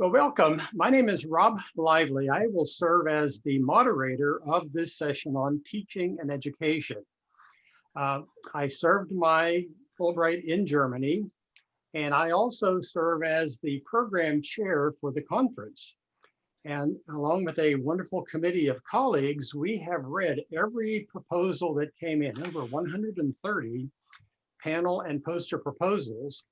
Well, welcome. My name is Rob Lively. I will serve as the moderator of this session on teaching and education. Uh, I served my Fulbright in Germany, and I also serve as the program chair for the conference. And along with a wonderful committee of colleagues, we have read every proposal that came in, over 130 panel and poster proposals.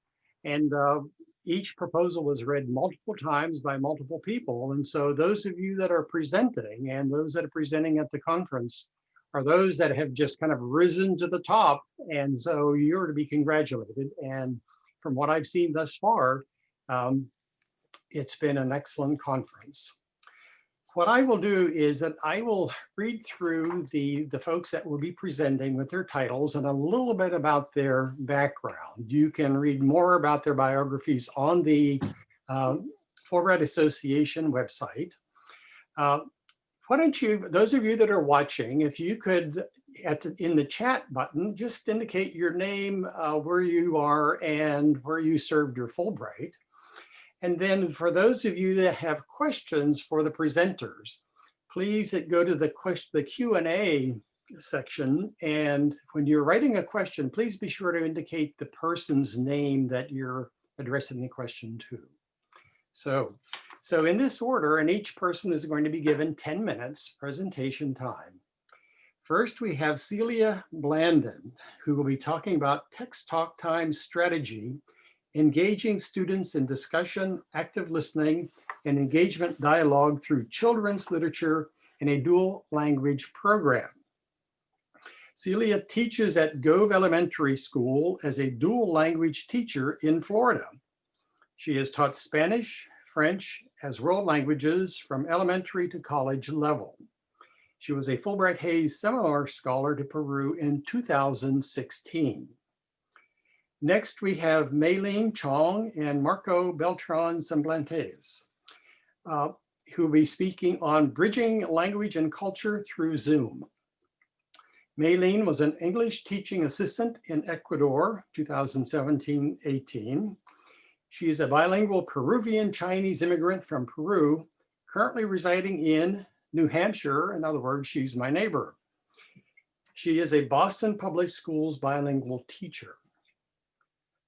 And uh, each proposal was read multiple times by multiple people. And so those of you that are presenting and those that are presenting at the conference are those that have just kind of risen to the top. And so you're to be congratulated. And from what I've seen thus far, um, it's been an excellent conference. What I will do is that I will read through the, the folks that will be presenting with their titles and a little bit about their background. You can read more about their biographies on the uh, Fulbright Association website. Uh, why don't you, those of you that are watching, if you could, at the, in the chat button, just indicate your name, uh, where you are, and where you served your Fulbright. And then for those of you that have questions for the presenters, please go to the question, the Q&A section. And when you're writing a question, please be sure to indicate the person's name that you're addressing the question to. So, so in this order, and each person is going to be given 10 minutes presentation time. First, we have Celia Blandon, who will be talking about text talk time strategy engaging students in discussion, active listening, and engagement dialogue through children's literature in a dual language program. Celia teaches at Gove Elementary School as a dual language teacher in Florida. She has taught Spanish, French as world languages from elementary to college level. She was a Fulbright Hays Seminar Scholar to Peru in 2016. Next, we have Maylene Chong and Marco Beltran Semblantes, uh, who will be speaking on bridging language and culture through Zoom. Maylene was an English teaching assistant in Ecuador, 2017-18. She is a bilingual Peruvian Chinese immigrant from Peru, currently residing in New Hampshire. In other words, she's my neighbor. She is a Boston Public Schools bilingual teacher.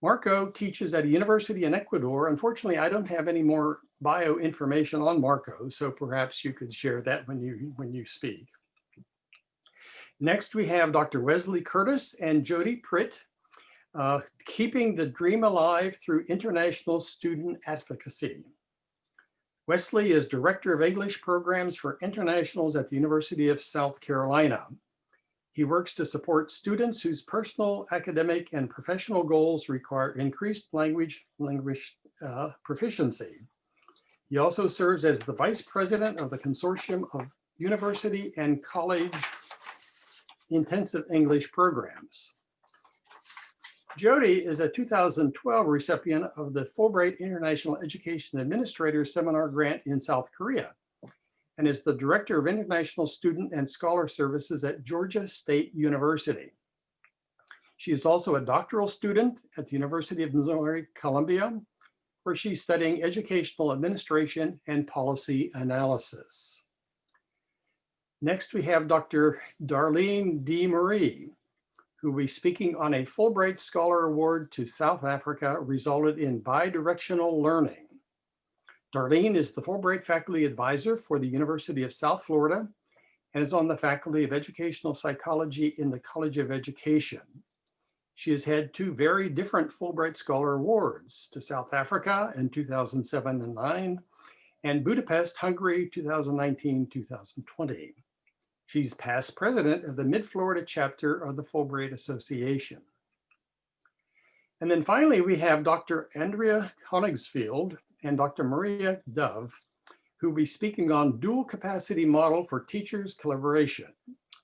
Marco teaches at a university in Ecuador. Unfortunately, I don't have any more bio information on Marco, so perhaps you could share that when you, when you speak. Next, we have Dr. Wesley Curtis and Jody Pritt, uh, keeping the dream alive through international student advocacy. Wesley is Director of English Programs for Internationals at the University of South Carolina. He works to support students whose personal, academic, and professional goals require increased language, language uh, proficiency. He also serves as the Vice President of the Consortium of University and College Intensive English Programs. Jody is a 2012 recipient of the Fulbright International Education Administrator Seminar Grant in South Korea and is the Director of International Student and Scholar Services at Georgia State University. She is also a doctoral student at the University of Missouri Columbia, where she's studying educational administration and policy analysis. Next, we have Dr. Darlene DeMarie, who will be speaking on a Fulbright Scholar Award to South Africa resulted in bidirectional learning. Darlene is the Fulbright Faculty Advisor for the University of South Florida and is on the Faculty of Educational Psychology in the College of Education. She has had two very different Fulbright Scholar Awards to South Africa in 2007 and 9 and Budapest, Hungary 2019-2020. She's past president of the Mid-Florida chapter of the Fulbright Association. And then finally, we have Dr. Andrea Honigsfeld, and Dr. Maria Dove, who will be speaking on dual capacity model for teachers collaboration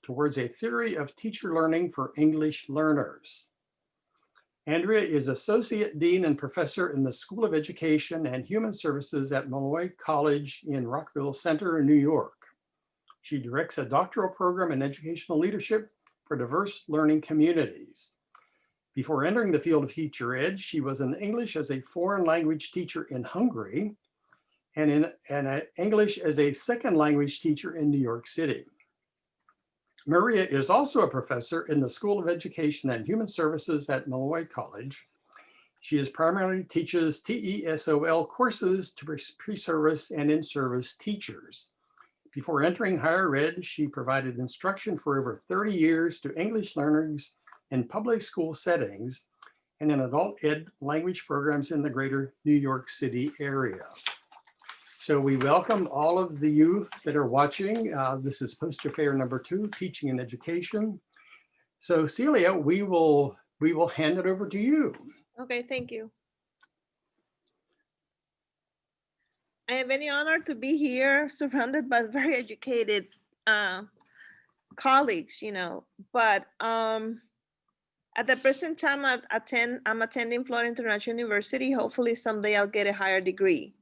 towards a theory of teacher learning for English learners. Andrea is Associate Dean and Professor in the School of Education and Human Services at Molloy College in Rockville Centre, New York. She directs a doctoral program in educational leadership for diverse learning communities. Before entering the field of teacher ed, she was an English as a foreign language teacher in Hungary and in and uh, English as a second language teacher in New York City. Maria is also a professor in the School of Education and Human Services at Molloy College. She is primarily teaches TESOL courses to pre-service and in-service teachers. Before entering higher ed, she provided instruction for over 30 years to English learners in public school settings and in adult ed language programs in the greater New York City area. So we welcome all of the you that are watching. Uh, this is poster fair number two, teaching and education. So Celia, we will we will hand it over to you. Okay, thank you. I have any honor to be here surrounded by very educated uh, colleagues, you know, but um, at the present time I attend, I'm attending Florida International University. Hopefully someday I'll get a higher degree.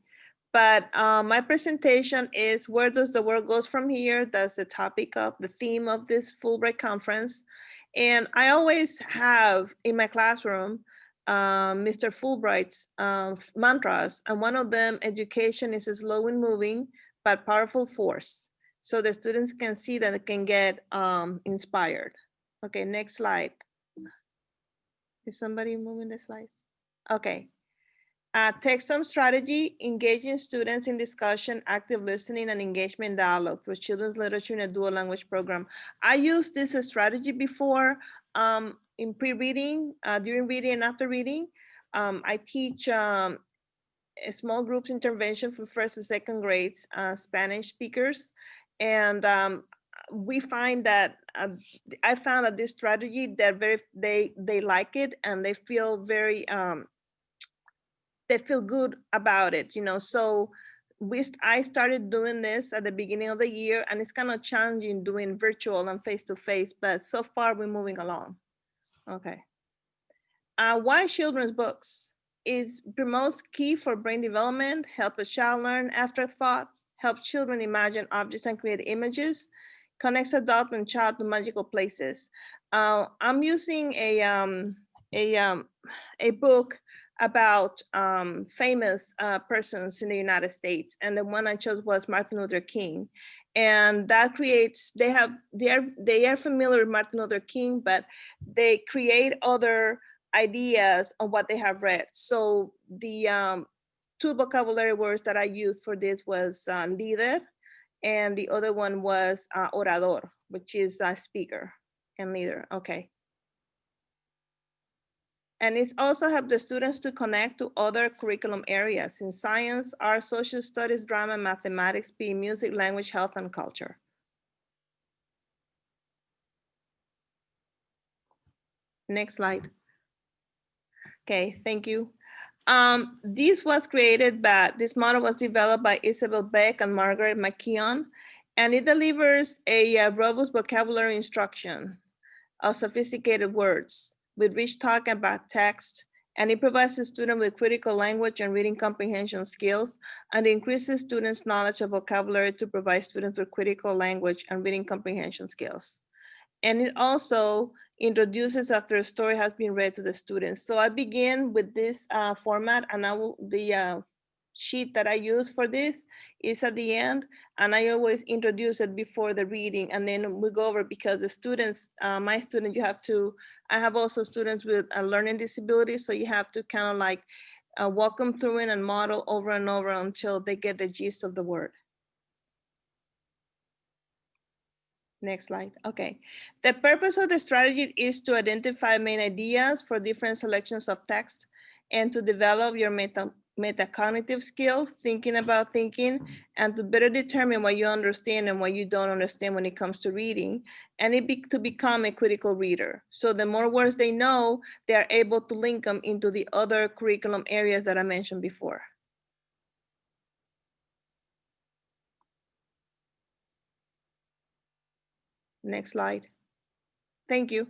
But uh, my presentation is where does the world goes from here? That's the topic of the theme of this Fulbright conference. And I always have in my classroom, uh, Mr. Fulbright's uh, mantras. And one of them, education is a slow and moving, but powerful force. So the students can see that they can get um, inspired. Okay, next slide. Is somebody moving the slides? Okay. Uh, some strategy, engaging students in discussion, active listening, and engagement dialogue through children's literature in a dual language program. I used this strategy before um, in pre-reading, uh, during reading and after reading. Um, I teach um, a small groups intervention for first and second grades, uh, Spanish speakers. And um, we find that uh, I found that this strategy that very they they like it and they feel very um, they feel good about it, you know. So we I started doing this at the beginning of the year and it's kind of challenging doing virtual and face-to-face, but so far we're moving along. Okay. Uh, why children's books? Is promotes key for brain development, help a child learn afterthought, help children imagine objects and create images, connects adult and child to magical places. Uh, I'm using a, um, a, um, a book about um, famous uh, persons in the United States. And the one I chose was Martin Luther King. And that creates, they have, they are, they are familiar with Martin Luther King, but they create other ideas on what they have read. So the um, two vocabulary words that I used for this was uh, líder, and the other one was uh, orador, which is a speaker and leader, okay. And it's also help the students to connect to other curriculum areas in science, art, social studies, drama, mathematics, PE, music, language, health, and culture. Next slide. Okay, thank you. Um, this was created by, this model was developed by Isabel Beck and Margaret McKeown, and it delivers a, a robust vocabulary instruction of sophisticated words with rich talk about text, and it provides the student with critical language and reading comprehension skills and increases students' knowledge of vocabulary to provide students with critical language and reading comprehension skills. And it also introduces after a story has been read to the students. So I begin with this uh, format and I will, the uh, sheet that I use for this is at the end, and I always introduce it before the reading, and then we go over because the students, uh, my student, you have to, I have also students with a learning disability, so you have to kind of like uh, walk them through it and model over and over until they get the gist of the word. Next slide. Okay. The purpose of the strategy is to identify main ideas for different selections of text and to develop your meta metacognitive skills, thinking about thinking, and to better determine what you understand and what you don't understand when it comes to reading, and it be, to become a critical reader. So the more words they know, they are able to link them into the other curriculum areas that I mentioned before. Next slide. Thank you.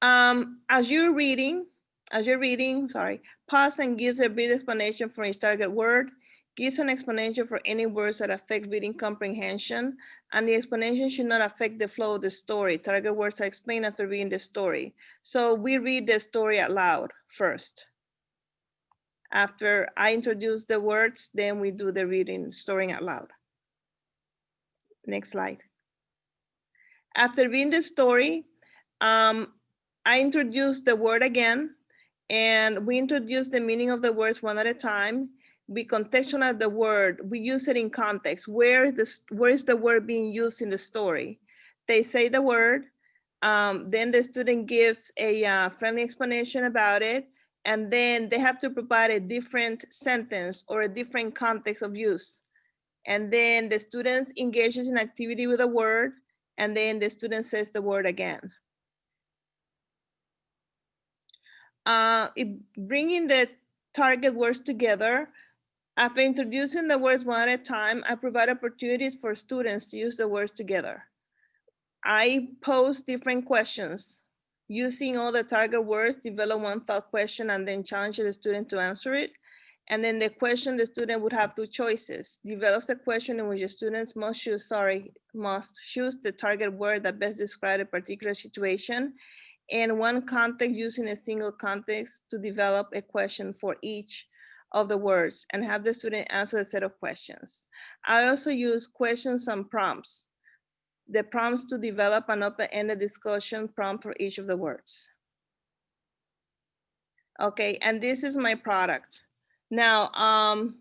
Um, as you're reading, as you're reading, sorry, pause and gives a brief explanation for each target word, gives an explanation for any words that affect reading comprehension, and the explanation should not affect the flow of the story. Target words are explained after reading the story. So we read the story out loud first. After I introduce the words, then we do the reading, storing out loud. Next slide. After reading the story, um, I introduce the word again, and we introduce the meaning of the words one at a time. We contextualize the word. We use it in context. Where is this? Where is the word being used in the story? They say the word, um, then the student gives a uh, friendly explanation about it, and then they have to provide a different sentence or a different context of use. And then the students engages in activity with a word, and then the student says the word again. Uh, bringing the target words together, after introducing the words one at a time, I provide opportunities for students to use the words together. I pose different questions. Using all the target words, develop one thought question and then challenge the student to answer it. And then the question, the student would have two choices. Develops a question in which the students must choose, sorry, must choose the target word that best describes a particular situation and one context using a single context to develop a question for each of the words and have the student answer a set of questions. I also use questions and prompts. The prompts to develop an open-ended discussion prompt for each of the words. Okay, and this is my product. Now, um,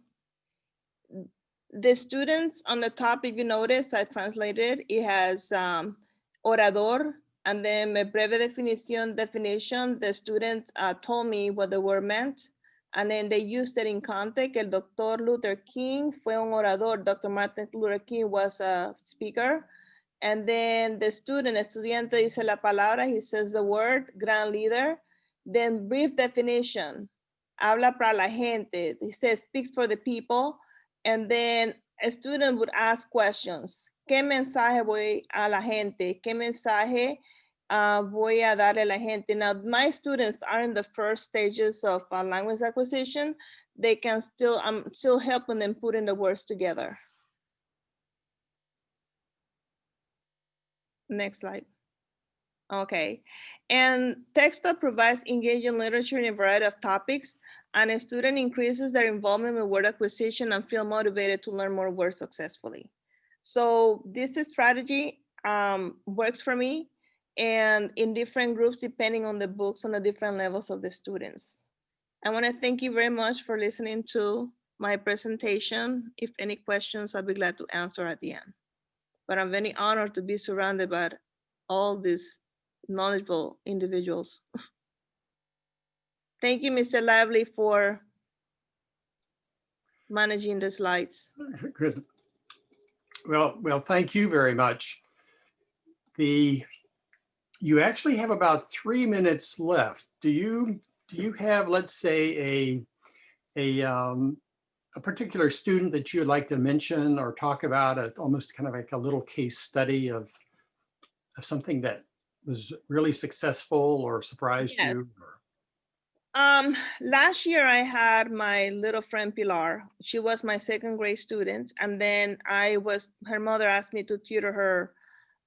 the students on the top, if you notice, I translated, it has um, orador, and then my breve definition, definition, the students uh, told me what the word meant. And then they used it in context. El Dr. Luther King fue un orador. Dr. Martin Luther King was a speaker. And then the student, estudiante dice la palabra, he says the word, grand leader. Then brief definition, habla para la gente. He says speaks for the people. And then a student would ask questions. ¿Qué mensaje voy a la gente? ¿Qué mensaje uh, voy a darle a la gente. Now, my students are in the first stages of uh, language acquisition. They can still, I'm still helping them put in the words together. Next slide. Okay, and Text Talk provides engaging literature in a variety of topics, and a student increases their involvement with word acquisition and feel motivated to learn more words successfully. So this strategy um, works for me and in different groups depending on the books on the different levels of the students. I want to thank you very much for listening to my presentation. If any questions, I'll be glad to answer at the end. But I'm very honored to be surrounded by all these knowledgeable individuals. Thank you, Mr. Lively, for managing the slides. Good. Well, well, thank you very much. The you actually have about three minutes left. Do you do you have, let's say, a a um, a particular student that you'd like to mention or talk about, a, almost kind of like a little case study of, of something that was really successful or surprised Yes. you? or- Um, last year I had my little friend Pilar. She was my second grade student, and then I was her mother asked me to tutor her.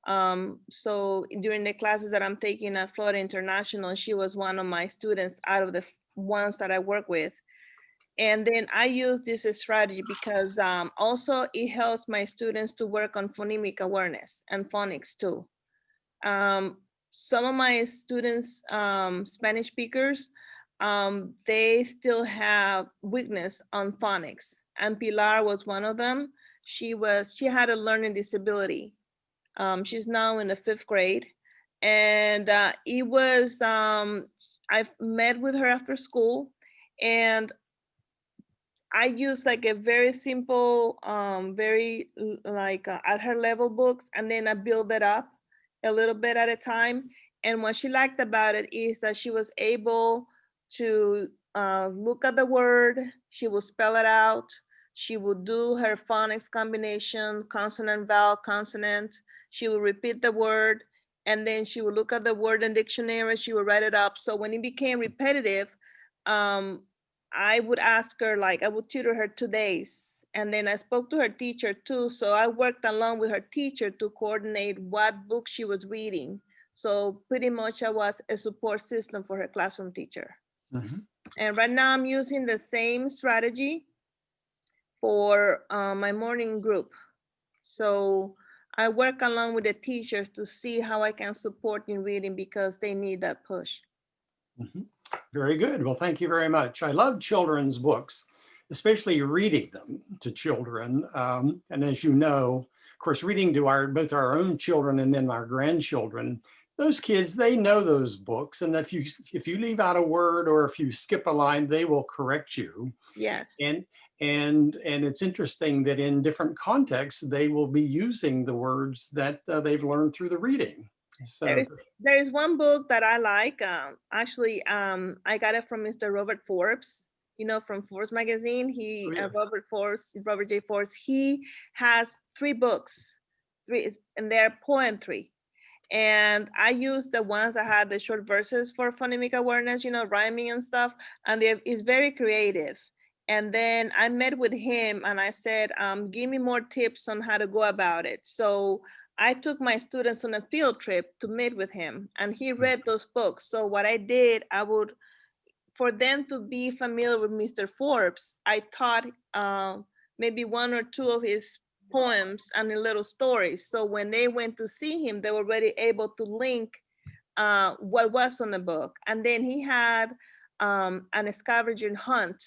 Um, so during the classes that I'm taking at Florida International, she was one of my students out of the ones that I work with. And then I use this strategy because um, also it helps my students to work on phonemic awareness and phonics too. Um, some of my students, um, Spanish speakers, um, they still have weakness on phonics and Pilar was one of them. She was, she had a learning disability. Um, she's now in the fifth grade and uh, it was, um, I've met with her after school and I use like a very simple, um, very like uh, at her level books and then I build it up a little bit at a time. And what she liked about it is that she was able to uh, look at the word, she will spell it out, she would do her phonics combination, consonant, vowel, consonant, she will repeat the word, and then she would look at the word in dictionary, she would write it up. So when it became repetitive, um, I would ask her, like, I would tutor her two days. And then I spoke to her teacher too. So I worked along with her teacher to coordinate what book she was reading. So pretty much I was a support system for her classroom teacher. Mhm. And right now I'm using the same strategy for uh, my morning group. So I work along with the teachers to see how I can support in reading because they need that push. Mhm. Very good. Well, thank you very much. I love children's books, especially reading them to children. Um, and as you know, of course, reading to our both our own children and then our grandchildren, those kids, they know those books. And if you if you leave out a word or if you skip a line, they will correct you. Yes. And and and it's interesting that in different contexts, they will be using the words that uh, they've learned through the reading. So There is, there is one book that I like. Um, actually, um, I got it from Mr. Robert Forbes. You know, from Forbes magazine. He, Oh, uh. Robert Forbes, Robert J. Forbes. He has three books, three, and they're poetry. And I use the ones that had the short verses for phonemic awareness, you know, rhyming and stuff. And it's very creative. And then I met with him and I said, um, give me more tips on how to go about it. So I took my students on a field trip to meet with him and he read those books. So what I did, I would, for them to be familiar with Mr. Forbes, I taught uh, maybe one or two of his poems and the little stories. So when they went to see him, they were already able to link uh, what was on the book. And then he had um, an scavenger hunt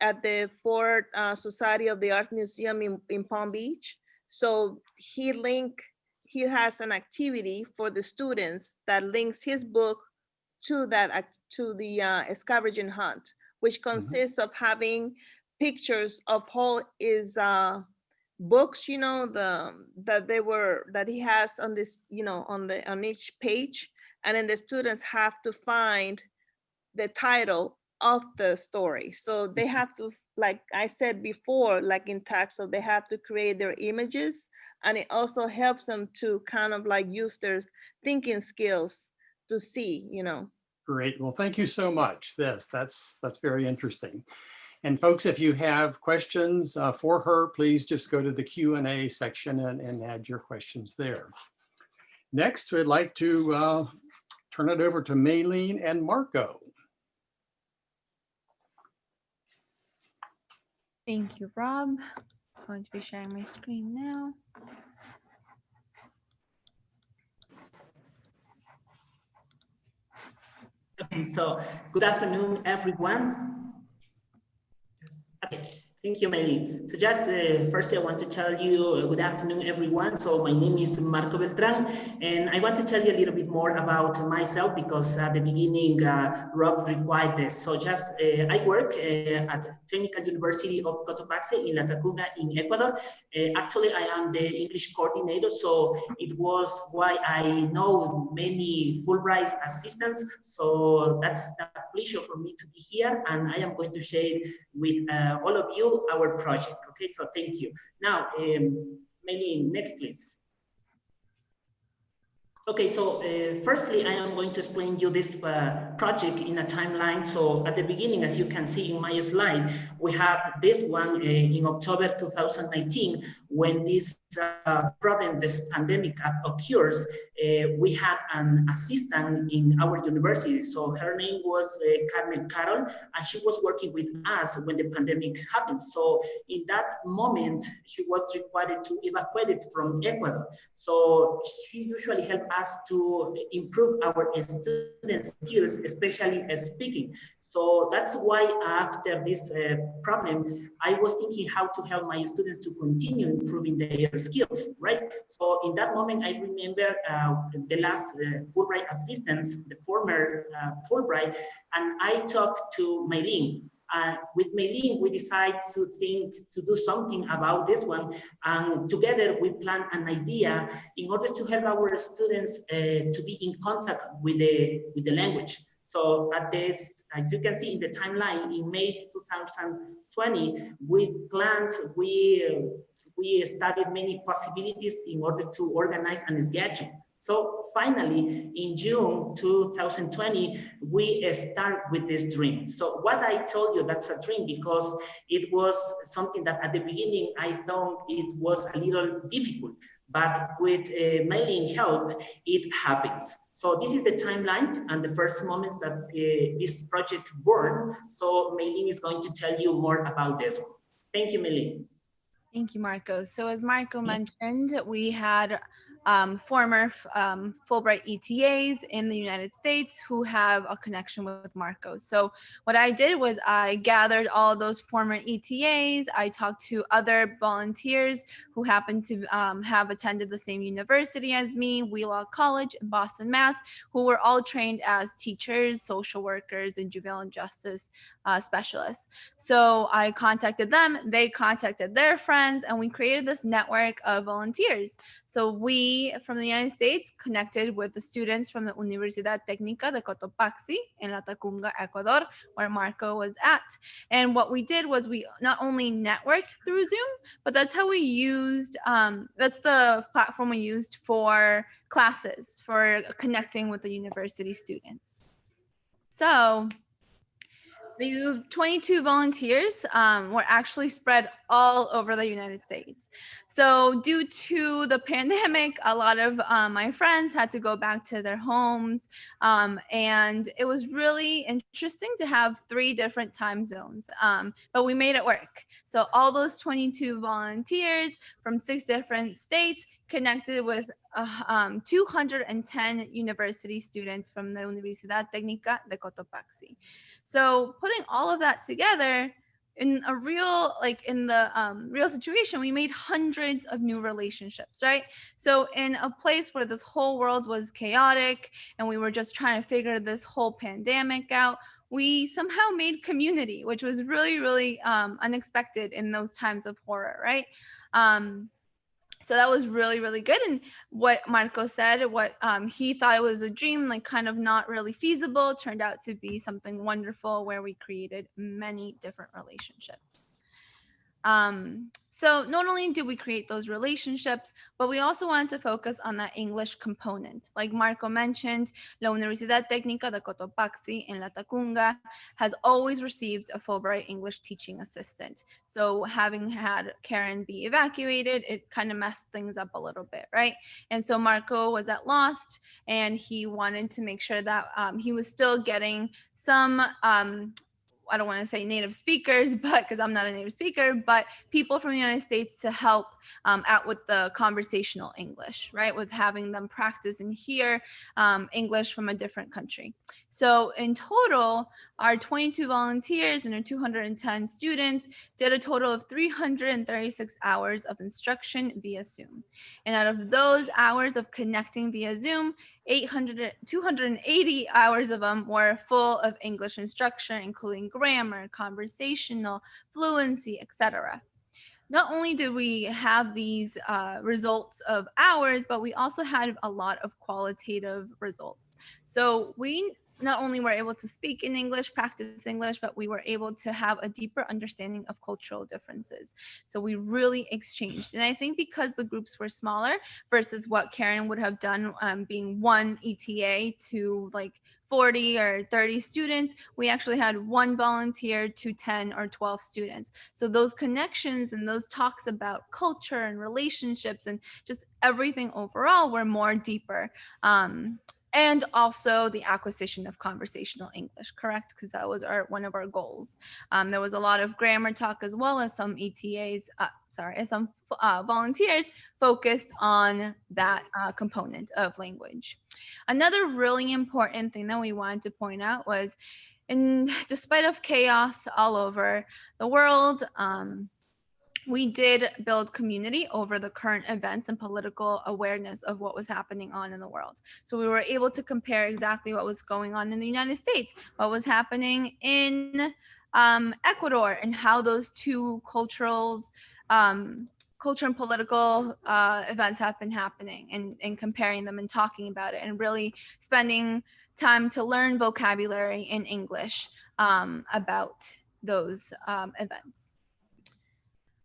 at the Ford uh, Society of the Art Museum in, in Palm Beach. So he link, he has an activity for the students that links his book to that, to the uh, scavenger hunt, which consists of having pictures of all his uh, books, you know, the, that they were, that he has on this, you know, on the, on each page. And then the students have to find the title of the story. So they have to, like I said before, like in text, so they have to create their images. And it also helps them to kind of like use their thinking skills to see, you know. Great. Well, thank you so much. This, that's, that's very interesting. And folks, if you have questions uh, for her, please just go to the Q and A section and, and add your questions there. Next, we'd like to uh, turn it over to Maylene and Marco. Thank you, Rob. I'm Going to be sharing my screen now. Okay, so good afternoon, everyone. Okay, thank you, Meli. So just uh, I want to tell you uh, good afternoon, everyone. So my name is Marco Beltran, and I want to tell you a little bit more about myself because at the beginning, uh, Rob required this. So just uh, I work uh, at Technical University of Cotopaxi in Latacunga in Ecuador. Uh, actually, I am the English coordinator, so it was why I know many Fulbright assistants. So that's a pleasure for me to be here, and I am going to share with all of you our project. Okay, so thank you. Now, um, maybe next, please. Okay, so uh, firstly, I am going to explain you this uh, project in a timeline. So at the beginning, as you can see in my slide, we have this one uh, in October 2019, when this uh, problem, this pandemic occurs, uh, we had an assistant in our university. So her name was uh, Carmen Carol, and she was working with us when the pandemic happened. So in that moment, she was required to evacuate it from Ecuador. So she usually helped us to improve our students' skills, especially uh, speaking. So that's why after this uh, problem, I was thinking how to help my students to continue improving their skills, right? So in that moment, I remember uh, the last Fulbright assistants, the former Fulbright, and I talked to Maylene. Uh, with Maylene, we decided to think to do something about this one, and together we planned an idea in order to help our students uh, to be in contact with the with the language. So at this, as you can see in the timeline, in May 2020, we planned, we, we studied many possibilities in order to organize and schedule. So finally, in June 2020, we start with this dream. So what I told you, that's a dream because it was something that at the beginning I thought it was a little difficult, but with uh, Maylene help, it happens. So this is the timeline and the first moments that uh, this project born. So Maylene is going to tell you more about this one. Thank you, Maylene. Thank you, Marco. So as Marco mentioned, we had um, former um, Fulbright ETAs in the United States who have a connection with Marco. So what I did was I gathered all those former ETAs. I talked to other volunteers who happened to um, have attended the same university as me, Wheelock College in Boston, Mass, who were all trained as teachers, social workers, and juvenile justice uh, specialists. So I contacted them, they contacted their friends, and we created this network of volunteers. So we from the United States connected with the students from the Universidad Técnica de Cotopaxi in Latacunga, Ecuador, where Marco was at. And what we did was we not only networked through Zoom, but that's how we used, um, that's the platform we used for classes, for connecting with the university students. So the 22 volunteers um, were actually spread all over the United States. So due to the pandemic, a lot of um, my friends had to go back to their homes. Um, and it was really interesting to have three different time zones, um, but we made it work. So all those 22 volunteers from six different states connected with uh, um, 210 university students from the Universidad Técnica de Cotopaxi. So putting all of that together in a real, like in the um, real situation, we made hundreds of new relationships, right? So in a place where this whole world was chaotic and we were just trying to figure this whole pandemic out, we somehow made community, which was really, really um, unexpected in those times of horror, right? Um, so that was really really good and what marco said what um, he thought was a dream like kind of not really feasible turned out to be something wonderful where we created many different relationships um, so not only did we create those relationships, but we also wanted to focus on that English component. Like Marco mentioned, La Universidad Técnica de Cotopaxi in La Latacunga has always received a Fulbright English teaching assistant. So having had Karen be evacuated, it kind of messed things up a little bit, right? And so Marco was at Lost and he wanted to make sure that um, he was still getting some um, I don't want to say native speakers, but because I'm not a native speaker, but people from the United States to help um, out with the conversational English, right? With having them practice and hear um, English from a different country. So in total, our 22 volunteers and our 210 students did a total of 336 hours of instruction via Zoom. And out of those hours of connecting via Zoom, 800, 280 hours of them were full of English instruction, including grammar, conversational, fluency, etc. Not only did we have these uh, results of hours, but we also had a lot of qualitative results. So we not only were able to speak in English, practice English, but we were able to have a deeper understanding of cultural differences. So we really exchanged. And I think because the groups were smaller versus what Karen would have done um, being one ETA to like 40 or 30 students, we actually had one volunteer to 10 or 12 students. So those connections and those talks about culture and relationships and just everything overall were more deeper. Um, and also the acquisition of conversational English, correct? Because that was our one of our goals. Um, there was a lot of grammar talk as well as some ETAs, uh, sorry, as some uh, volunteers focused on that uh, component of language. Another really important thing that we wanted to point out was, in despite of chaos all over the world, um, we did build community over the current events and political awareness of what was happening on in the world. So we were able to compare exactly what was going on in the United States, what was happening in um, Ecuador, and how those two culturals, um, culture and political uh, events have been happening, and, and comparing them and talking about it, and really spending time to learn vocabulary in English um, about those um, events.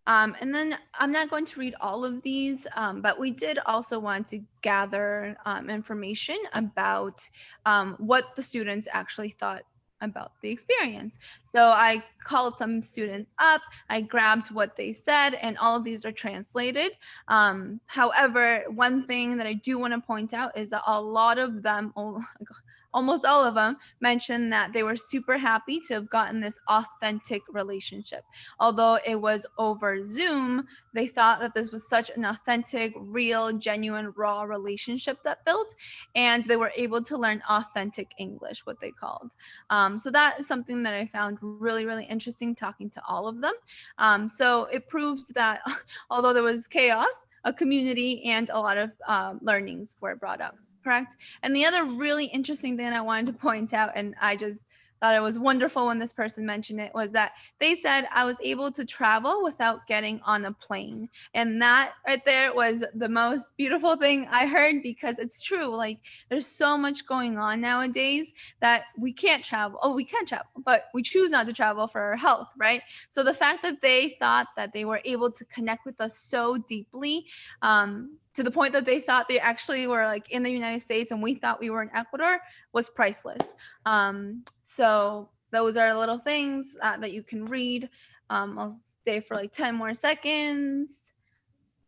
Um, and then I'm not going to read all of these, um, but we did also want to gather um, information about um, what the students actually thought about the experience. So I called some students up, I grabbed what they said, and all of these are translated. Um, however, one thing that I do want to point out is that a lot of them, oh, almost all of them, mentioned that they were super happy to have gotten this authentic relationship. Although it was over Zoom, they thought that this was such an authentic, real, genuine, raw relationship that built, and they were able to learn authentic English, what they called. Um, so that is something that I found really, really interesting talking to all of them. Um, so it proved that although there was chaos, a community and a lot of um, learnings were brought up correct? And the other really interesting thing I wanted to point out, and I just thought it was wonderful when this person mentioned it, was that they said I was able to travel without getting on a plane. And that right there was the most beautiful thing I heard because it's true. Like there's so much going on nowadays that we can't travel. Oh, we can travel, but we choose not to travel for our health, right? So the fact that they thought that they were able to connect with us so deeply um, to the point that they thought they actually were like in the United States and we thought we were in Ecuador was priceless. Um, so those are little things uh, that you can read. Um, I'll stay for like 10 more seconds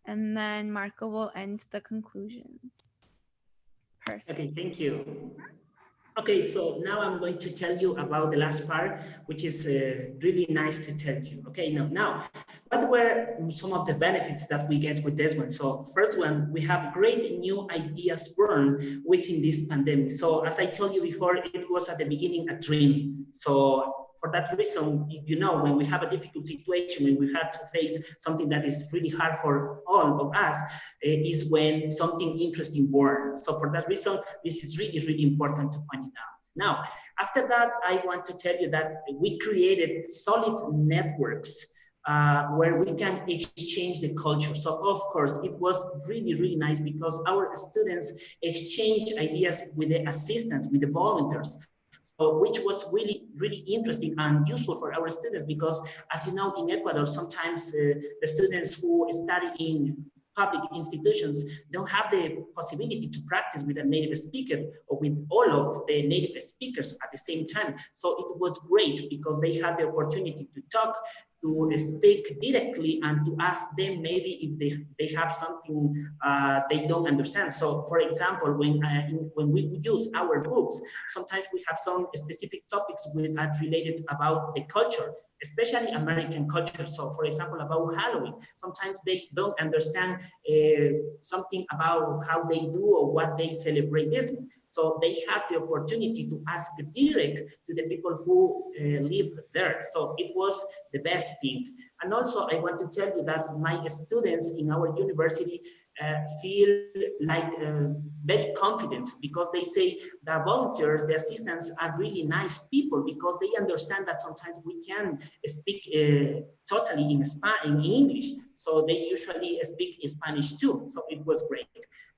and then Marco will end the conclusions. Perfect. Okay, thank you. Okay, so now I'm going to tell you about the last part, which is uh, really nice to tell you. Okay, now, now, what were some of the benefits that we get with this one? So first one, we have great new ideas born within this pandemic. So as I told you before, it was at the beginning a dream. So for that reason, you know, when we have a difficult situation, when we have to face something that is really hard for all of us, uh, is when something interesting born. So for that reason, this is really, really important to point it out. Now, after that, I want to tell you that we created solid networks uh, where we can exchange the culture. So of course, it was really, really nice because our students exchanged ideas with the assistants, with the volunteers. So, which was really, really interesting and useful for our students because as you know, in Ecuador, sometimes uh, the students who study in public institutions don't have the possibility to practice with a native speaker or with all of the native speakers at the same time. So it was great because they had the opportunity to talk, to speak directly and to ask them maybe if they, they have something uh, they don't understand. So for example, when, uh, when we use our books, sometimes we have some specific topics with, that related about the culture especially American culture. So for example, about Halloween, sometimes they don't understand uh, something about how they do or what they celebrate this. So they have the opportunity to ask direct to the people who uh, live there. So it was the best thing. And also I want to tell you that my students in our university uh, feel like uh, very confident because they say the volunteers, the assistants are really nice people because they understand that sometimes we can speak uh, totally in, Spanish, in English. So they usually speak Spanish too. So it was great.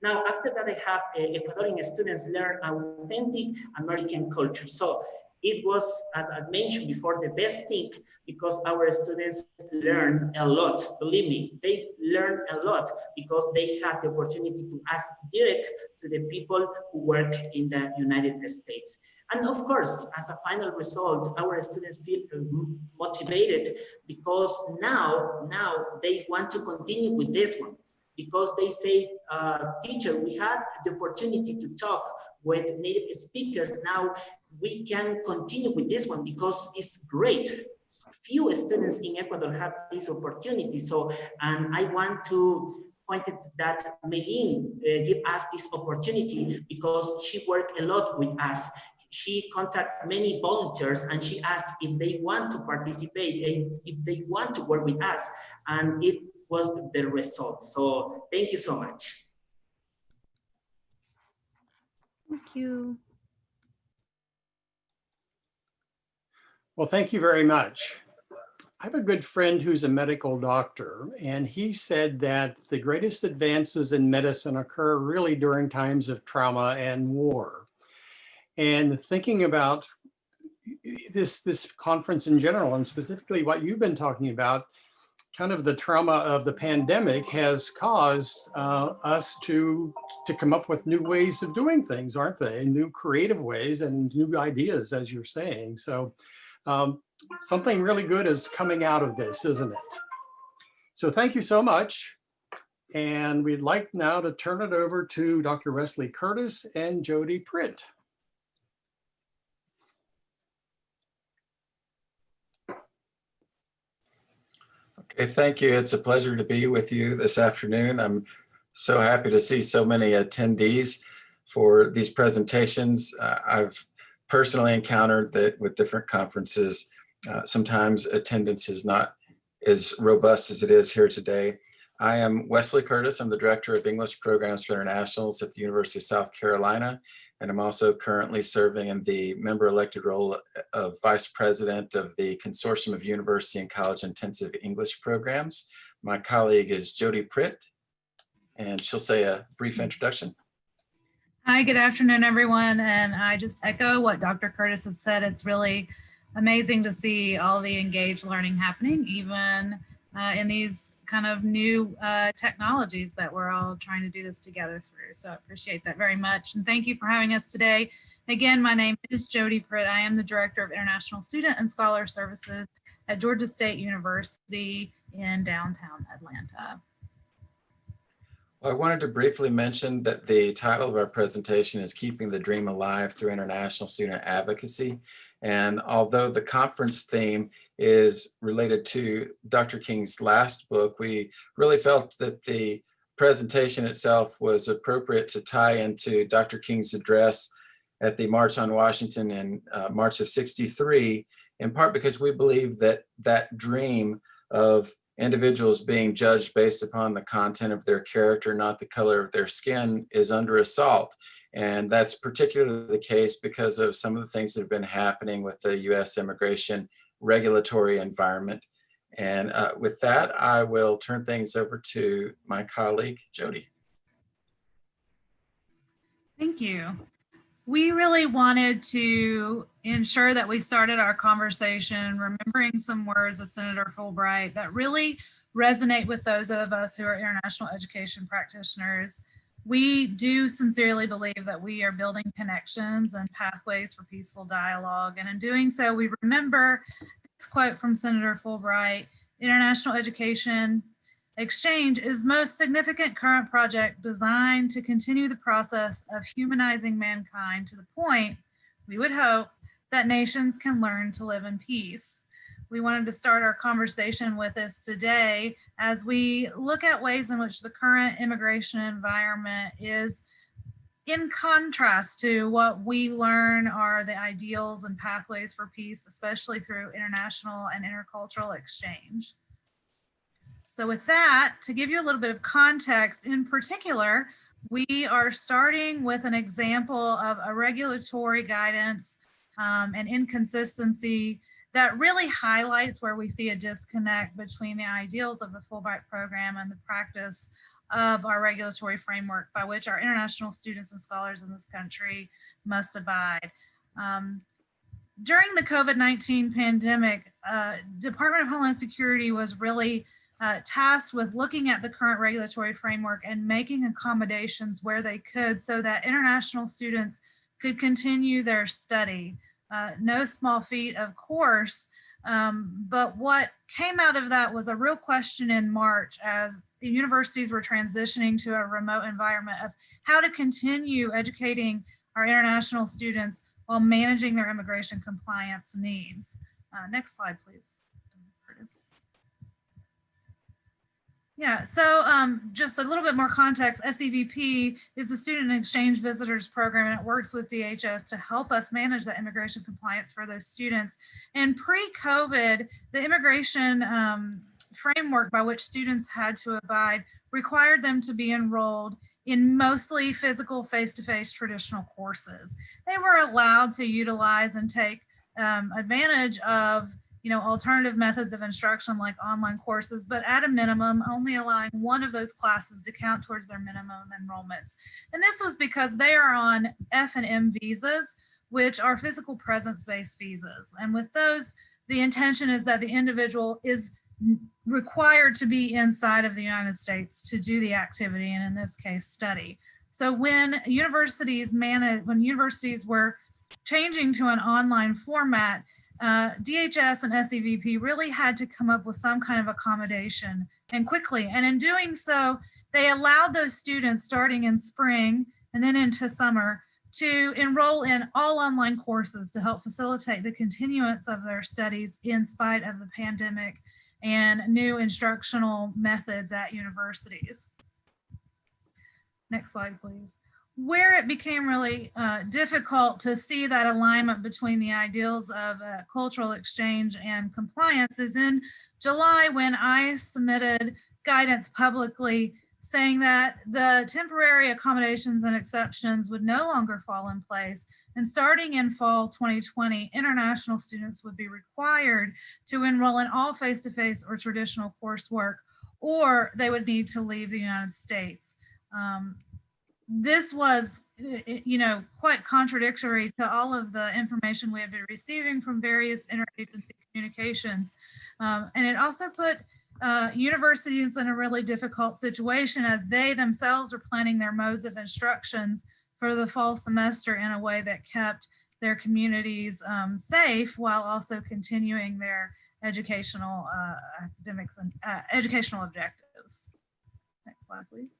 Now, after that, I have uh, Ecuadorian students learn authentic American culture. So it was, as I mentioned before, the best thing because our students learn a lot. Believe me, they learn a lot because they had the opportunity to ask direct to the people who work in the United States. And of course, as a final result, our students feel motivated because now, now they want to continue with this one because they say, uh, teacher, we had the opportunity to talk with native speakers. Now we can continue with this one because it's great. Few students in Ecuador have this opportunity. So, and I want to point it that Medin uh, give us this opportunity because she worked a lot with us. She contacted many volunteers and she asked if they want to participate and if they want to work with us. And it was the result. So thank you so much. Thank you. Well, thank you very much. I have a good friend who's a medical doctor, and he said that the greatest advances in medicine occur really during times of trauma and war. And thinking about this, this conference in general, and specifically what you've been talking about, kind of the trauma of the pandemic has caused uh, us to to come up with new ways of doing things, aren't they? New creative ways and new ideas, as you're saying. So um, something really good is coming out of this, isn't it? So thank you so much. And we'd like now to turn it over to Dr. Wesley Curtis and Jody Print. Okay, thank you. It's a pleasure to be with you this afternoon. I'm so happy to see so many attendees for these presentations. Uh, I've personally encountered that with different conferences, uh, sometimes attendance is not as robust as it is here today. I am Wesley Curtis. I'm the Director of English Programs for Internationals at the University of South Carolina. And I'm also currently serving in the member elected role of Vice President of the Consortium of University and College Intensive English Programs. My colleague is Jody Pritt, and she'll say a brief introduction. Hi, good afternoon, everyone. And I just echo what Dr. Curtis has said. It's really amazing to see all the engaged learning happening, even uh, in these kind of new uh, technologies that we're all trying to do this together through. So I appreciate that very much. And thank you for having us today. Again, my name is Jody Pritt. I am the Director of International Student and Scholar Services at Georgia State University in downtown Atlanta. I wanted to briefly mention that the title of our presentation is Keeping the Dream Alive Through International Student Advocacy. And although the conference theme is related to Dr. King's last book, we really felt that the presentation itself was appropriate to tie into Dr. King's address at the March on Washington in uh, March of 63, in part because we believe that that dream of individuals being judged based upon the content of their character, not the color of their skin, is under assault. And that's particularly the case because of some of the things that have been happening with the US immigration regulatory environment. And uh, with that, I will turn things over to my colleague, Jody. Thank you. We really wanted to ensure that we started our conversation remembering some words of Senator Fulbright that really resonate with those of us who are international education practitioners. We do sincerely believe that we are building connections and pathways for peaceful dialogue. And in doing so, we remember this quote from Senator Fulbright, international education Exchange is most significant current project designed to continue the process of humanizing mankind to the point, we would hope, that nations can learn to live in peace. We wanted to start our conversation with this today as we look at ways in which the current immigration environment is in contrast to what we learn are the ideals and pathways for peace, especially through international and intercultural exchange. So with that, to give you a little bit of context, in particular, we are starting with an example of a regulatory guidance um, and inconsistency that really highlights where we see a disconnect between the ideals of the Fulbright program and the practice of our regulatory framework by which our international students and scholars in this country must abide. Um, during the COVID-19 pandemic, uh, Department of Homeland Security was really uh, tasked with looking at the current regulatory framework and making accommodations where they could so that international students could continue their study. Uh, no small feat, of course, um, but what came out of that was a real question in March as the universities were transitioning to a remote environment of how to continue educating our international students while managing their immigration compliance needs. Uh, next slide, please. Yeah, so um, just a little bit more context, SEVP is the Student Exchange Visitors Program and it works with DHS to help us manage that immigration compliance for those students. And pre-COVID, the immigration um, framework by which students had to abide required them to be enrolled in mostly physical face-to-face -face traditional courses. They were allowed to utilize and take um, advantage of you know, alternative methods of instruction like online courses, but at a minimum, only allowing one of those classes to count towards their minimum enrollments. And this was because they are on F and M visas, which are physical presence-based visas. And with those, the intention is that the individual is required to be inside of the United States to do the activity, and in this case, study. So when universities manage, when universities were changing to an online format, uh, DHS and SEVP really had to come up with some kind of accommodation and quickly. And in doing so, they allowed those students starting in spring and then into summer to enroll in all online courses to help facilitate the continuance of their studies in spite of the pandemic and new instructional methods at universities. Next slide, please. Where it became really uh, difficult to see that alignment between the ideals of uh, cultural exchange and compliance is in July when I submitted guidance publicly saying that the temporary accommodations and exceptions would no longer fall in place. And starting in fall 2020, international students would be required to enroll in all face-to-face or traditional coursework, or they would need to leave the United States. Um, this was, you know, quite contradictory to all of the information we had been receiving from various interagency communications. Um, and it also put uh, universities in a really difficult situation as they themselves are planning their modes of instructions for the fall semester in a way that kept their communities um, safe while also continuing their educational uh, academics and uh, educational objectives. Next slide, please.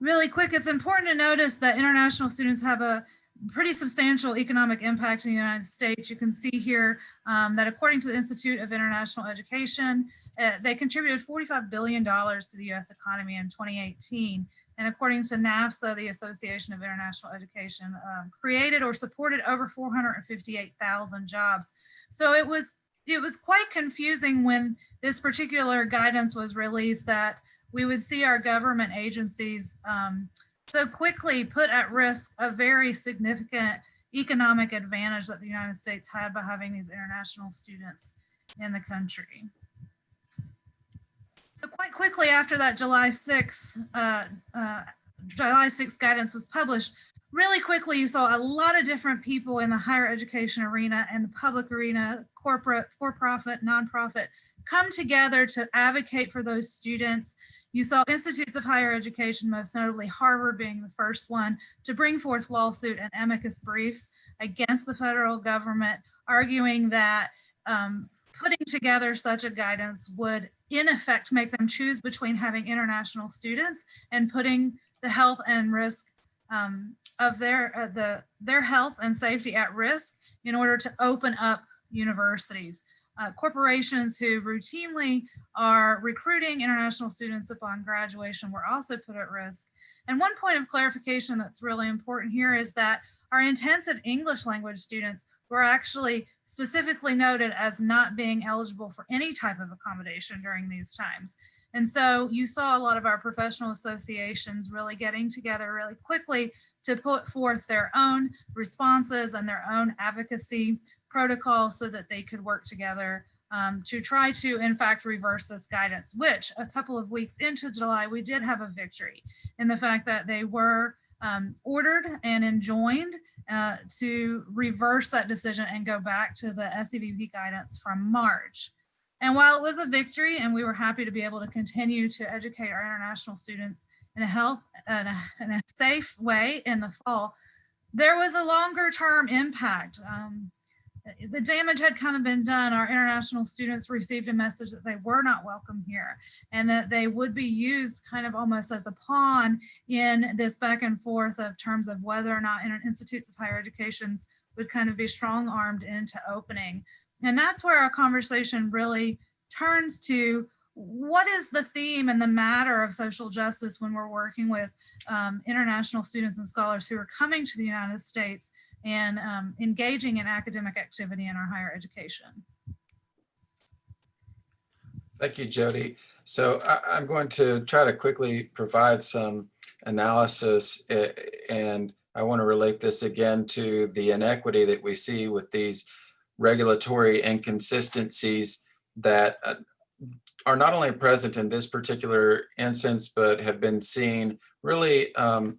Really quick, it's important to notice that international students have a pretty substantial economic impact in the United States. You can see here um, that according to the Institute of International Education, uh, they contributed $45 billion to the US economy in 2018. And according to NAFSA, the Association of International Education, um, created or supported over 458,000 jobs. So it was it was quite confusing when this particular guidance was released that we would see our government agencies um, so quickly put at risk a very significant economic advantage that the United States had by having these international students in the country. So quite quickly after that July 6th, uh, uh, July 6th guidance was published, really quickly you saw a lot of different people in the higher education arena and the public arena, corporate, for-profit, nonprofit, come together to advocate for those students you saw institutes of higher education, most notably Harvard being the first one to bring forth lawsuit and amicus briefs against the federal government, arguing that um, putting together such a guidance would in effect make them choose between having international students and putting the health and risk um, of their uh, the their health and safety at risk in order to open up universities uh, corporations who routinely are recruiting international students upon graduation were also put at risk. And one point of clarification that's really important here is that our intensive English language students were actually specifically noted as not being eligible for any type of accommodation during these times. And so you saw a lot of our professional associations really getting together really quickly to put forth their own responses and their own advocacy protocol so that they could work together um, to try to, in fact, reverse this guidance, which a couple of weeks into July, we did have a victory in the fact that they were um, ordered and enjoined uh, to reverse that decision and go back to the SEVP guidance from March. And while it was a victory and we were happy to be able to continue to educate our international students in a health and a, in a safe way in the fall, there was a longer term impact. Um, the damage had kind of been done. Our international students received a message that they were not welcome here and that they would be used kind of almost as a pawn in this back and forth of terms of whether or not institutes of higher educations would kind of be strong armed into opening. And that's where our conversation really turns to what is the theme and the matter of social justice when we're working with um, international students and scholars who are coming to the United States and um, engaging in academic activity in our higher education. Thank you, Jody. So I, am going to try to quickly provide some analysis eh, and I want to relate this again to the inequity that we see with these regulatory inconsistencies that uh, are not only present in this particular instance, but have been seen really um,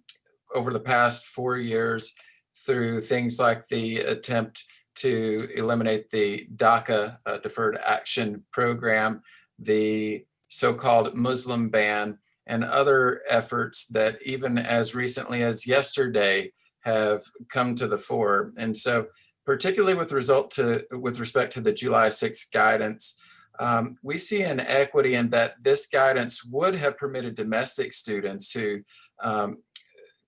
over the past four years through things like the attempt to eliminate the DACA uh, Deferred Action Program, the so-called Muslim ban, and other efforts that even as recently as yesterday have come to the fore. And so particularly with result to with respect to the July 6th guidance, um, we see an equity in that this guidance would have permitted domestic students who um,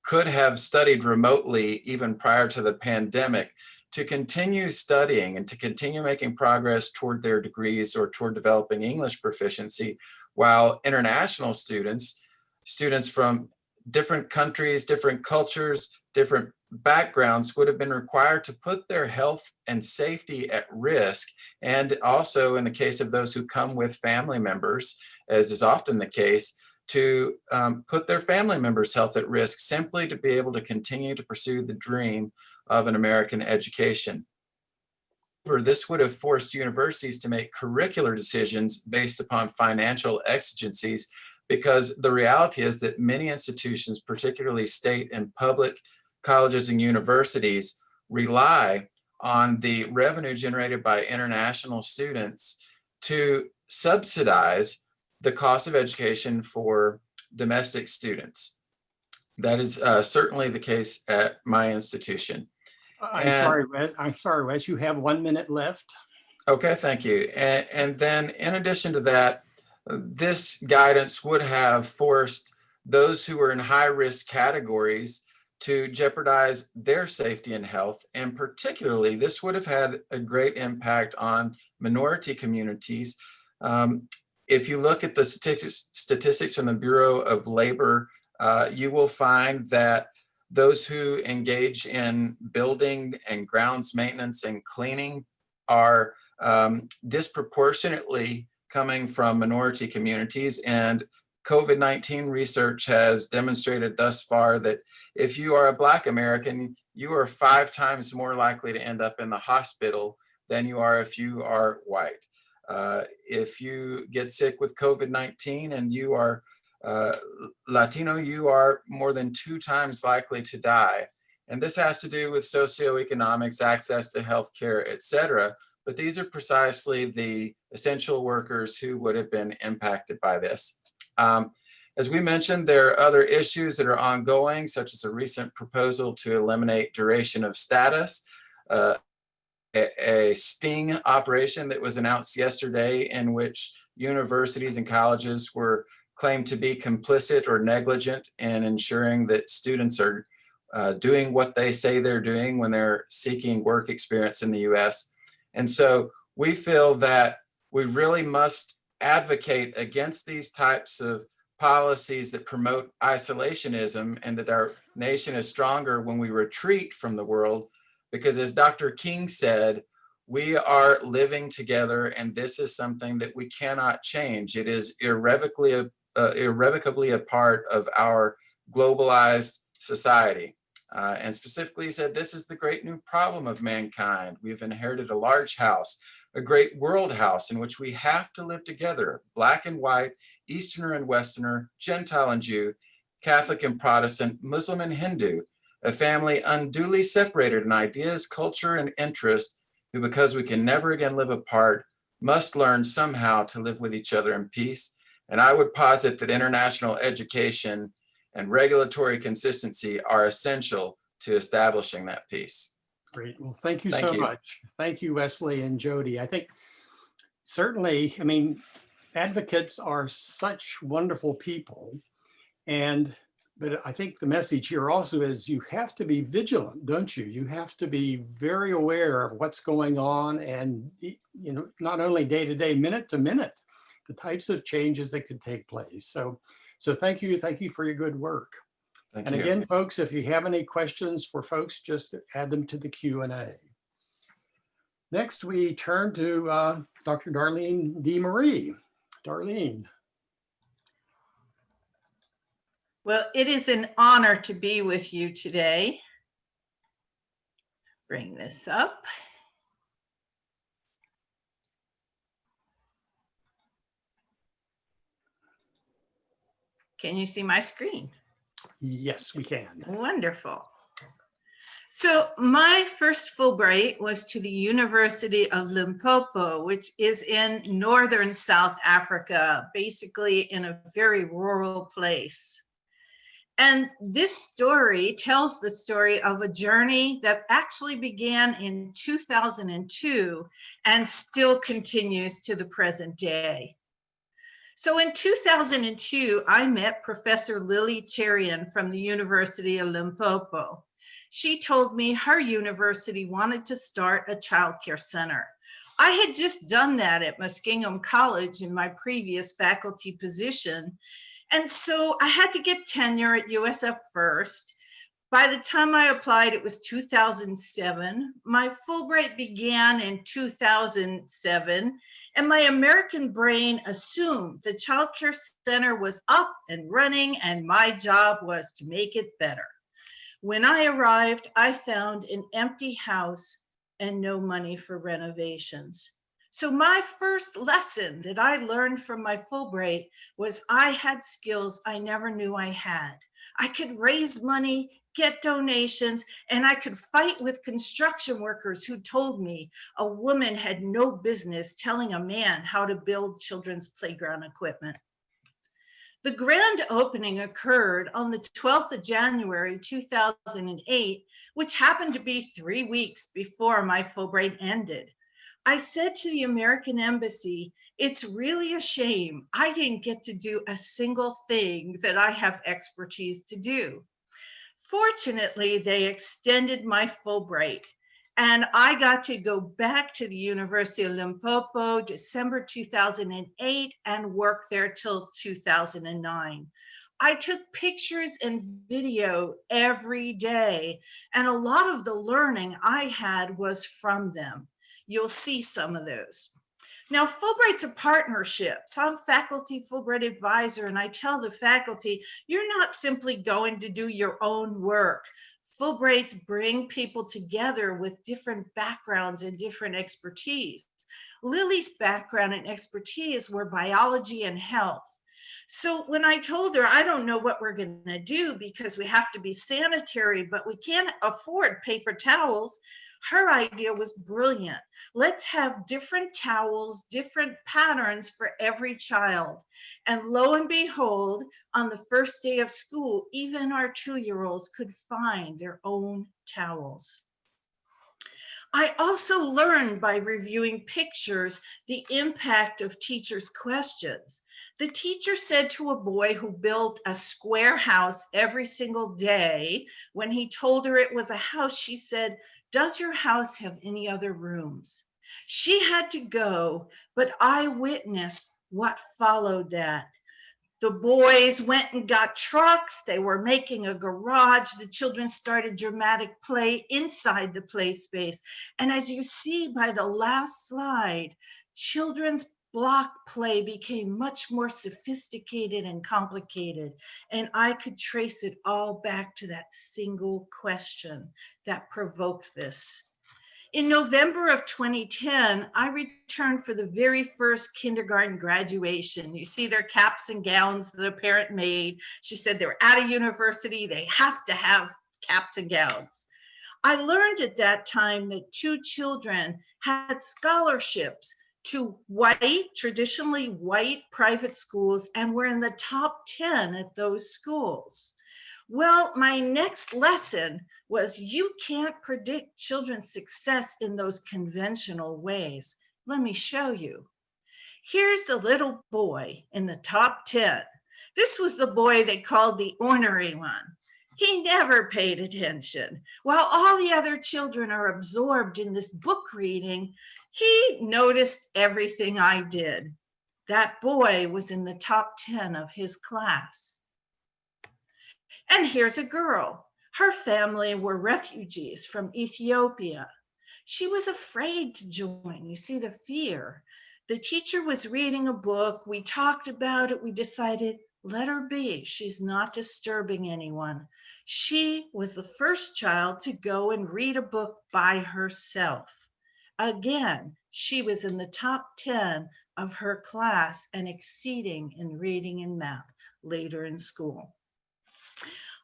could have studied remotely even prior to the pandemic to continue studying and to continue making progress toward their degrees or toward developing English proficiency, while international students, students from different countries, different cultures, different backgrounds would have been required to put their health and safety at risk. And also in the case of those who come with family members, as is often the case, to um, put their family members' health at risk simply to be able to continue to pursue the dream of an American education. This would have forced universities to make curricular decisions based upon financial exigencies because the reality is that many institutions, particularly state and public colleges and universities, rely on the revenue generated by international students to subsidize the cost of education for domestic students. That is uh, certainly the case at my institution. I'm And- sorry, Wes, I'm sorry, Wes, you have one minute left. Okay, thank you. And, and then in addition to that, uh, this guidance would have forced those who were in high risk categories to jeopardize their safety and health. And particularly, this would have had a great impact on minority communities. Um, if you look at the statistics, statistics from the Bureau of Labor, uh, you will find that those who engage in building and grounds maintenance and cleaning are um, disproportionately coming from minority communities. And COVID-19 research has demonstrated thus far that if you are a Black American, you are five times more likely to end up in the hospital than you are if you are white. Uh, if you get sick with COVID-19 and you are uh, Latino, you are more than two times likely to die. And this has to do with socioeconomics, access to healthcare, et cetera. But these are precisely the essential workers who would have been impacted by this. Um, as we mentioned, there are other issues that are ongoing, such as a recent proposal to eliminate duration of status, uh, a, sting operation that was announced yesterday in which universities and colleges were claimed to be complicit or negligent in ensuring that students are uh, doing what they say they're doing when they're seeking work experience in the US. And so we feel that we really must advocate against these types of policies that promote isolationism and that our nation is stronger when we retreat from the world. Because as Dr. King said, we are living together and this is something that we cannot change. It is irrevocably a, uh, irrevocably a part of our globalized society. Uh, and specifically he said, this is the great new problem of mankind. We've inherited a large house, a great world house in which we have to live together, black and white, Easterner and Westerner, Gentile and Jew, Catholic and Protestant, Muslim and Hindu, a family unduly separated in ideas, culture, and interest, who because we can never again live apart, must learn somehow to live with each other in peace. And I would posit that international education and regulatory consistency are essential to establishing that peace. Great. Well, thank you Thank so you. much. Thank you, Wesley and Jody. I think certainly, I mean, advocates are such wonderful people. And, but I think the message here also is you have to be vigilant, don't you? You have to be very aware of what's going on and, you know, not only day to day, minute to minute, the types of changes that could take place. So, so thank you. Thank you for your good work. Thank And you. again, folks, if you have any questions for folks, just add them to the Q and A. Next, we turn to uh, Dr. Darlene DeMarie. Darlene, Well, it is an honor to be with you today. Bring this up. Can you see my screen? yes, we can. Wonderful. So my first Fulbright was to the University of Limpopo, which is in northern South Africa, basically in a very rural place. And this story tells the story of a journey that actually began in 2002 and still continues to the present day. So in 2002, I met Professor Lily Cherian from the University of Limpopo. She told me her university wanted to start a childcare center. I had just done that at Muskingum College in my previous faculty position. And so I had to get tenure at USF first. By the time I applied, it was 2007. My Fulbright began in 2007, and my American brain assumed the Child Care Center was up and running, and my job was to make it better. When I arrived, I found an empty house and no money for renovations. So my first lesson that I learned from my Fulbright was I had skills I never knew I had. I could raise money, get donations, and I could fight with construction workers who told me a woman had no business telling a man how to build children's playground equipment. The grand opening occurred on the 12th of January 2008, which happened to be three weeks before my Fulbright ended. I said to the American Embassy, it's really a shame I didn't get to do a single thing that I have expertise to do. Fortunately, they extended my Fulbright and I got to go back to the University of Limpopo December 2008 and work there till 2009. I took pictures and video every day, and a lot of the learning I had was from them. You'll see some of those. Now, Fulbright's a partnership. So I'm faculty Fulbright advisor, and I tell the faculty, you're not simply going to do your own work. Fulbrights bring people together with different backgrounds and different expertise. Lily's background and expertise were biology and health. So when I told her, I don't know what we're going to do because we have to be sanitary, but we can't afford paper towels, her idea was brilliant. Let's have different towels, different patterns for every child. And lo and behold, on the first day of school, even our two-year-olds could find their own towels. I also learned by reviewing pictures the impact of teachers' questions. The teacher said to a boy who built a square house every single day, when he told her it was a house, she said, does your house have any other rooms? She had to go, but I witnessed what followed that. The boys went and got trucks. They were making a garage. The children started dramatic play inside the play space. And as you see by the last slide, children's block play became much more sophisticated and complicated. And I could trace it all back to that single question that provoked this. In November of 2010, I returned for the very first kindergarten graduation. You see their caps and gowns that a parent made. She said they were at a university, they have to have caps and gowns. I learned at that time that two children had scholarships to white, traditionally white private schools, and we're in the top 10 at those schools. Well, my next lesson was you can't predict children's success in those conventional ways. Let me show you. Here's the little boy in the top 10. This was the boy they called the ornery one. He never paid attention. While all the other children are absorbed in this book reading, he noticed everything I did. That boy was in the top 10 of his class. And here's a girl. Her family were refugees from Ethiopia. She was afraid to join. You see the fear. The teacher was reading a book. We talked about it. We decided, let her be. She's not disturbing anyone. She was the first child to go and read a book by herself. Again, she was in the top 10 of her class and exceeding in reading and math later in school.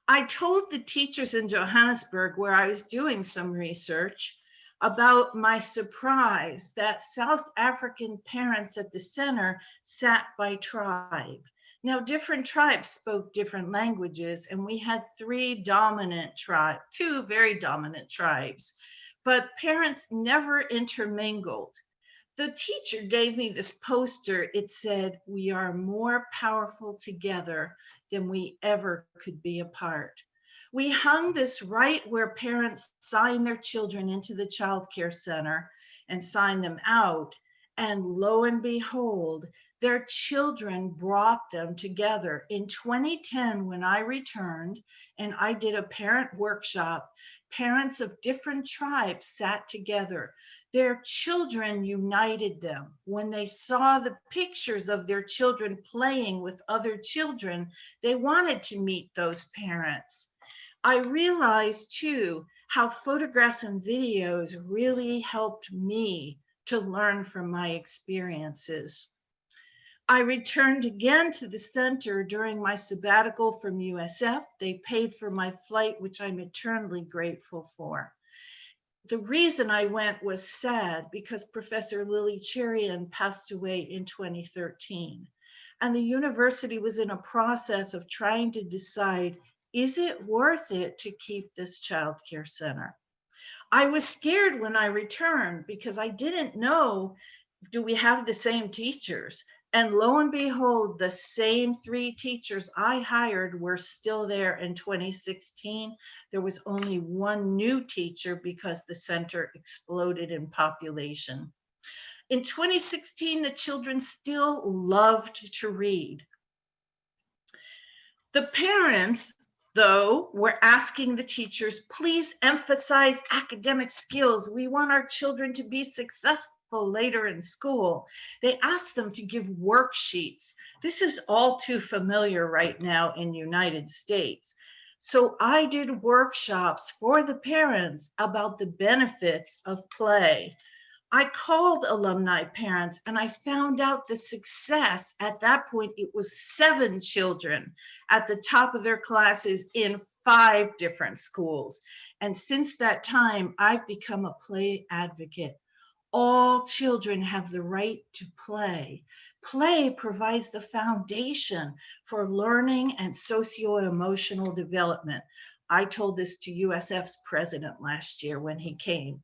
I told the teachers in Johannesburg where I was doing some research about my surprise that South African parents at the center sat by tribe. Now, different tribes spoke different languages, and we had three dominant tribes, two very dominant tribes, but parents never intermingled. The teacher gave me this poster. It said, We are more powerful together than we ever could be apart. We hung this right where parents sign their children into the child care center and sign them out. And lo and behold, their children brought them together. In 2010, when I returned and I did a parent workshop, parents of different tribes sat together. Their children united them. When they saw the pictures of their children playing with other children, they wanted to meet those parents. I realized too how photographs and videos really helped me to learn from my experiences. I returned again to the center during my sabbatical from USF. They paid for my flight, which I'm eternally grateful for. The reason I went was sad because Professor Lily Cherian passed away in 2013. And the university was in a process of trying to decide is it worth it to keep this child care center? I was scared when I returned because I didn't know do we have the same teachers? And lo and behold, the same three teachers I hired were still there in 2016. There was only one new teacher because the center exploded in population. In 2016, the children still loved to read. The parents though, we're asking the teachers, please emphasize academic skills. We want our children to be successful later in school. They ask them to give worksheets. This is all too familiar right now in United States. So I did workshops for the parents about the benefits of play. I called alumni parents and I found out the success at that point. It was seven children at the top of their classes in five different schools. And since that time, I've become a play advocate. All children have the right to play. Play provides the foundation for learning and socio-emotional development. I told this to USF's president last year when he came.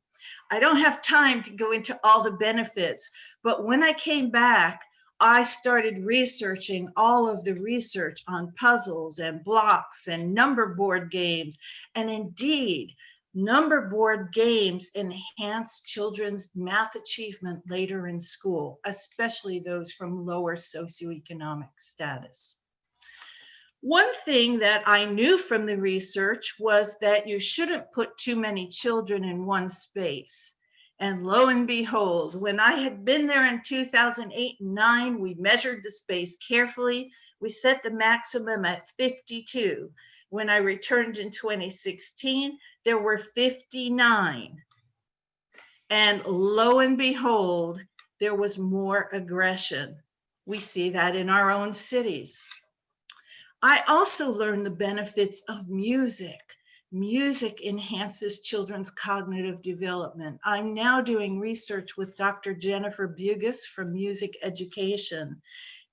I don't have time to go into all the benefits, but when I came back, I started researching all of the research on puzzles and blocks and number board games. And indeed, number board games enhance children's math achievement later in school, especially those from lower socioeconomic status. One thing that I knew from the research was that you shouldn't put too many children in one space. And lo and behold, when I had been there in 2008 and 9, we measured the space carefully. We set the maximum at 52. When I returned in 2016, there were 59. And lo and behold, there was more aggression. We see that in our own cities. I also learned the benefits of music. Music enhances children's cognitive development. I'm now doing research with Dr. Jennifer Bugos from Music Education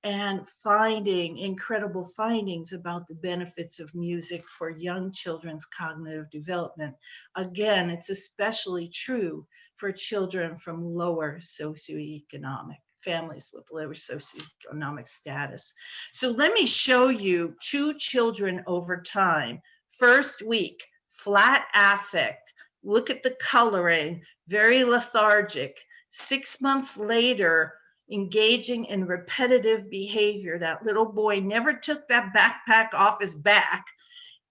and finding incredible findings about the benefits of music for young children's cognitive development. Again, it's especially true for children from lower socioeconomic families with lower socioeconomic status. So let me show you two children over time. First week, flat affect. Look at the coloring, very lethargic. Six months later, engaging in repetitive behavior. That little boy never took that backpack off his back,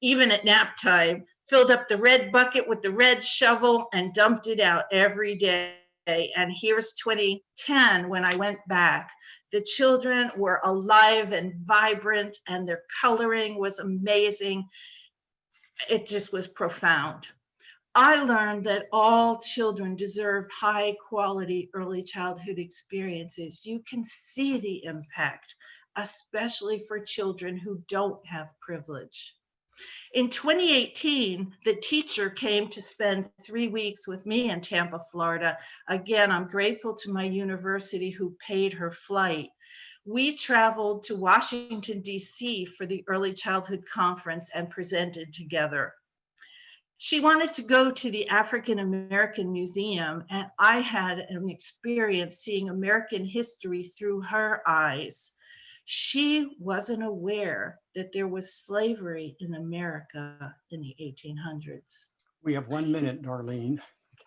even at nap time, filled up the red bucket with the red shovel and dumped it out every day and here's 2010 when I went back. The children were alive and vibrant and their coloring was amazing. It just was profound. I learned that all children deserve high quality early childhood experiences. You can see the impact, especially for children who don't have privilege. In 2018, the teacher came to spend three weeks with me in Tampa, Florida. Again, I'm grateful to my university who paid her flight. We traveled to Washington, DC for the Early Childhood Conference and presented together. She wanted to go to the African American Museum, and I had an experience seeing American history through her eyes. She wasn't aware that there was slavery in America in the 1800s. We have one minute, Darlene.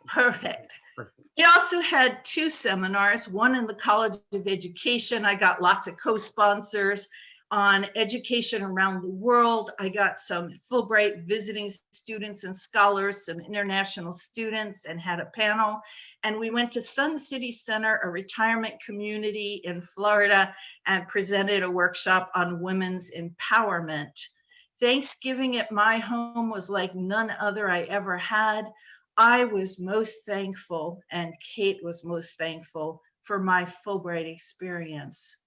Perfect. Perfect. We also had two seminars, one in the College of Education. I got lots of co-sponsors on education around the world. I got some Fulbright visiting students and scholars, some international students and had a panel. And we went to Sun City Center, a retirement community in Florida and presented a workshop on women's empowerment. Thanksgiving at my home was like none other I ever had. I was most thankful and Kate was most thankful for my Fulbright experience.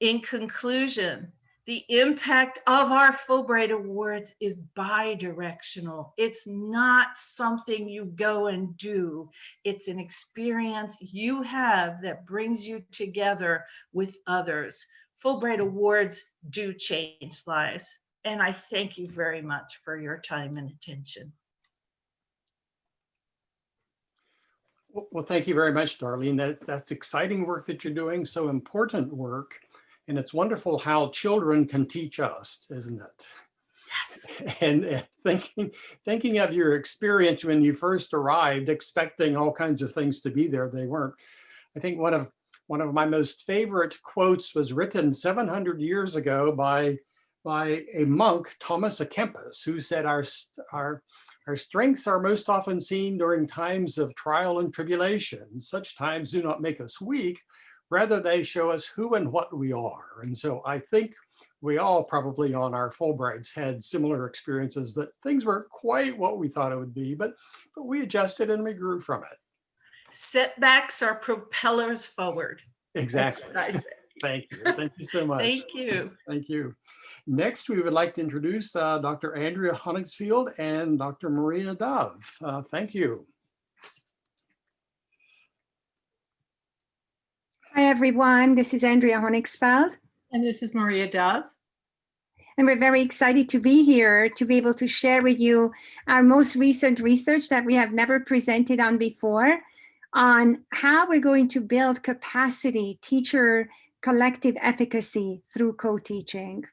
In conclusion, the impact of our Fulbright Awards is bi-directional. It's not something you go and do. It's an experience you have that brings you together with others. Fulbright Awards do change lives. And I thank you very much for your time and attention. Well, thank you very much, Darlene. That, that's exciting work that you're doing, so important work. And it's wonderful how children can teach us, isn't it? Yes. And uh, thinking, thinking of your experience when you first arrived, expecting all kinds of things to be there, they weren't. I think one of one of my most favorite quotes was written 700 years ago by by a monk, Thomas à Kempis, who said our our our strengths are most often seen during times of trial and tribulation. Such times do not make us weak, rather they show us who and what we are. And so I think we all probably on our Fulbrights had similar experiences that things weren't quite what we thought it would be, but, but we adjusted and we grew from it. Setbacks are propellers forward. Exactly. Thank you. Thank you so much. Thank you. Thank you. Next, we would like to introduce uh, Dr. Andrea Honigsfeld and Dr. Maria Dove. Uh, thank you. Hi, everyone. This is Andrea Honigsfeld, And this is Maria Dove. and we're very excited to be here to be able to share with you our most recent research that we have never presented on before on how we're going to build capacity, teacher collective efficacy through co-teaching.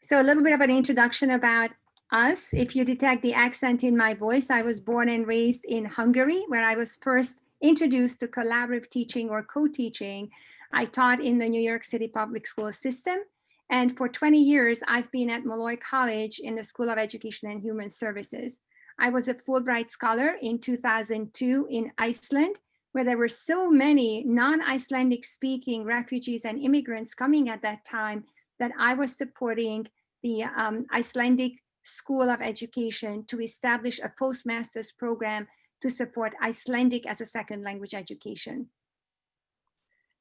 So a little bit of an introduction about us. If you detect the accent in my voice, I was born and raised in Hungary, where I was first introduced to collaborative teaching or co-teaching. I taught in the New York City public school system. And for 20 years, I've been at Molloy College in the School of Education and Human Services. I was a Fulbright Scholar in 2002 in Iceland, where there were so many non-Icelandic speaking refugees and immigrants coming at that time that I was supporting the um, Icelandic School of Education to establish a postmaster's program to support Icelandic as a second language education.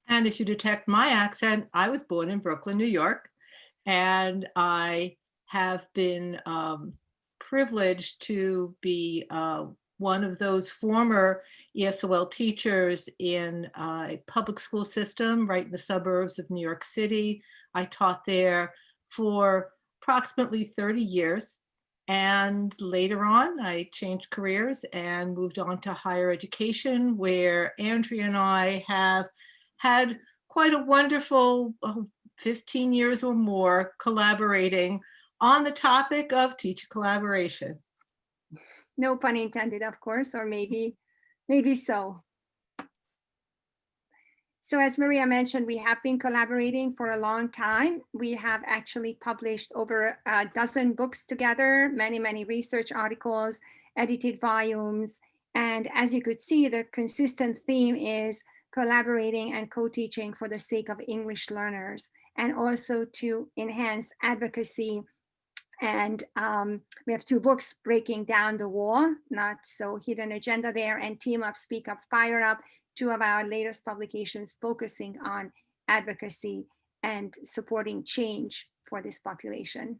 And if you detect my accent, I was born in Brooklyn, New York, and I have been um, privileged to be uh, one of those former ESOL teachers in uh, a public school system right in the suburbs of New York City. I taught there for approximately 30 years. And later on, I changed careers and moved on to higher education, where Andrea and I have had quite a wonderful uh, 15 years or more collaborating on the topic of teacher collaboration. No pun intended, of course, or maybe, maybe so. So as Maria mentioned, we have been collaborating for a long time. We have actually published over a dozen books together, many, many research articles, edited volumes. And as you could see, the consistent theme is collaborating and co-teaching for the sake of English learners and also to enhance advocacy And um, we have two books, Breaking Down the Wall, Not So Hidden Agenda there, and Team Up, Speak Up, Fire Up, two of our latest publications focusing on advocacy and supporting change for this population.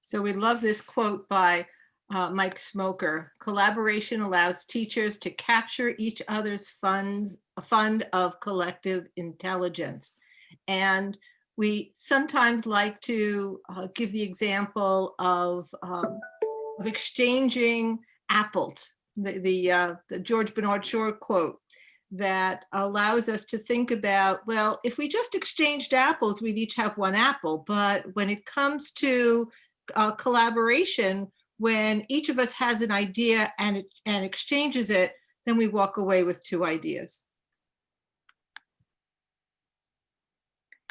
So we love this quote by uh, Mike Schmoker. Collaboration allows teachers to capture each other's funds, a fund of collective intelligence. And we sometimes like to uh, give the example of, um, of exchanging apples, the, the, uh, the George Bernard Shaw quote that allows us to think about, well, if we just exchanged apples, we'd each have one apple. But when it comes to uh, collaboration, when each of us has an idea and, and exchanges it, then we walk away with two ideas.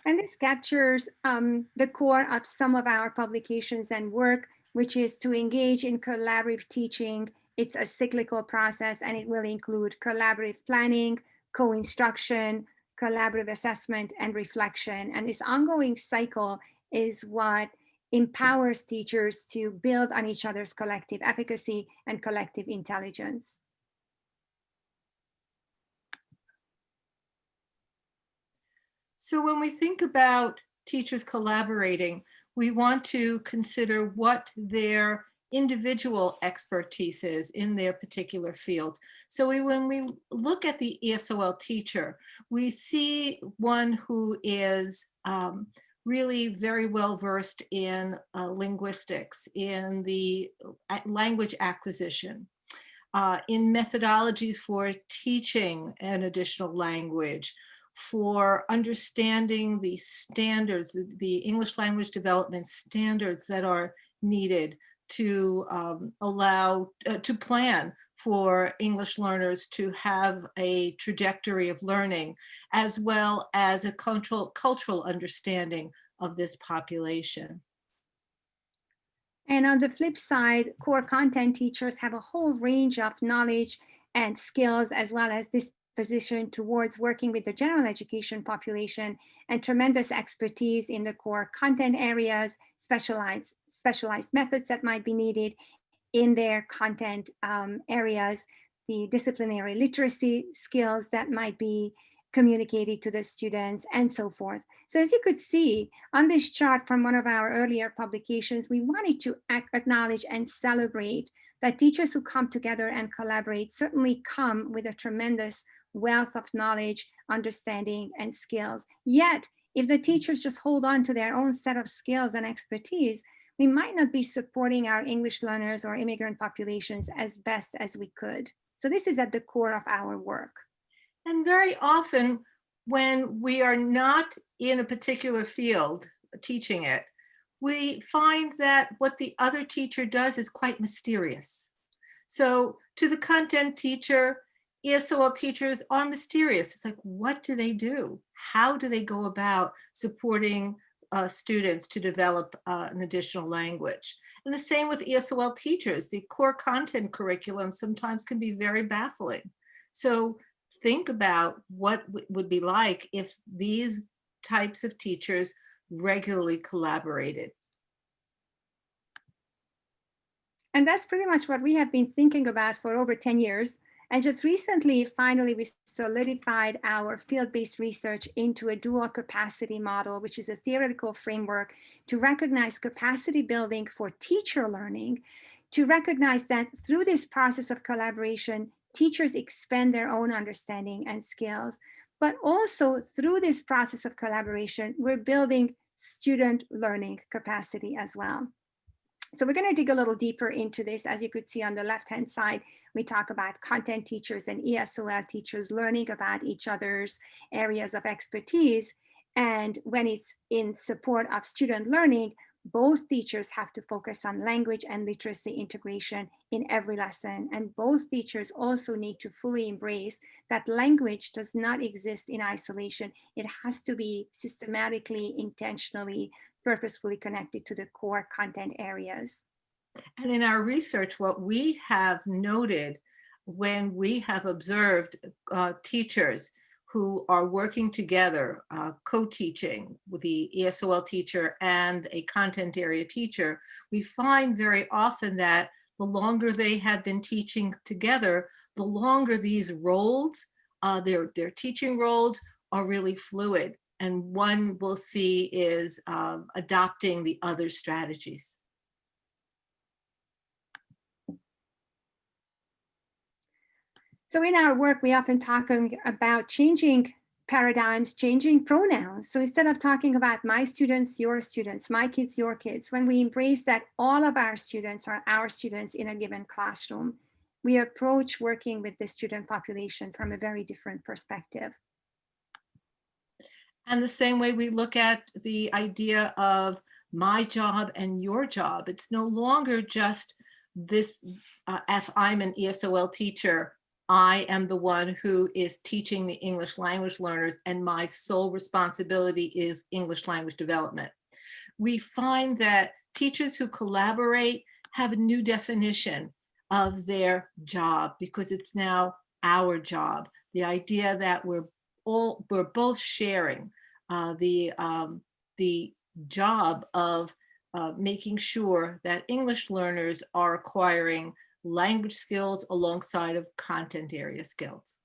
And this captures um, the core of some of our publications and work, which is to engage in collaborative teaching. It's a cyclical process and it will include collaborative planning, co-instruction, collaborative assessment and reflection. And this ongoing cycle is what empowers teachers to build on each other's collective efficacy and collective intelligence. So when we think about teachers collaborating, we want to consider what their individual expertise is in their particular field. So we, when we look at the ESOL teacher, we see one who is um, really very well versed in uh, linguistics, in the uh, language acquisition, uh, in methodologies for teaching an additional language, for understanding the standards, the English language development standards that are needed to um, allow, uh, to plan for English learners to have a trajectory of learning, as well as a cultural, cultural understanding of this population. And on the flip side, core content teachers have a whole range of knowledge and skills, as well as disposition towards working with the general education population and tremendous expertise in the core content areas, specialized, specialized methods that might be needed in their content um, areas, the disciplinary literacy skills that might be communicated to the students and so forth. So as you could see on this chart from one of our earlier publications, we wanted to acknowledge and celebrate that teachers who come together and collaborate certainly come with a tremendous wealth of knowledge, understanding, and skills. Yet, if the teachers just hold on to their own set of skills and expertise, we might not be supporting our English learners or immigrant populations as best as we could. So this is at the core of our work. And very often when we are not in a particular field teaching it, we find that what the other teacher does is quite mysterious. So to the content teacher, ESOL teachers are mysterious. It's like, what do they do? How do they go about supporting uh, students to develop uh, an additional language? And the same with ESOL teachers. The core content curriculum sometimes can be very baffling. So think about what would be like if these types of teachers regularly collaborated. And that's pretty much what we have been thinking about for over 10 years. And just recently, finally, we solidified our field-based research into a dual capacity model, which is a theoretical framework to recognize capacity building for teacher learning, to recognize that through this process of collaboration, teachers expand their own understanding and skills, but also through this process of collaboration, we're building student learning capacity as well. So we're going to dig a little deeper into this. As you could see on the left-hand side, we talk about content teachers and ESOL teachers learning about each other's areas of expertise. And when it's in support of student learning, both teachers have to focus on language and literacy integration in every lesson. And both teachers also need to fully embrace that language does not exist in isolation. It has to be systematically, intentionally, purposefully connected to the core content areas. And in our research, what we have noted when we have observed uh, teachers who are working together, uh, co-teaching with the ESOL teacher and a content area teacher, we find very often that the longer they have been teaching together, the longer these roles, uh, their, their teaching roles are really fluid. And one we'll see is um, adopting the other strategies. So in our work, we often talk about changing paradigms, changing pronouns. So instead of talking about my students, your students, my kids, your kids, when we embrace that all of our students are our students in a given classroom, we approach working with the student population from a very different perspective. And the same way we look at the idea of my job and your job. It's no longer just this, uh, if I'm an ESOL teacher, I am the one who is teaching the English language learners and my sole responsibility is English language development. We find that teachers who collaborate have a new definition of their job because it's now our job. The idea that we're all, we're both sharing the, um, the job of uh, making sure that English learners are acquiring language skills alongside of content area skills.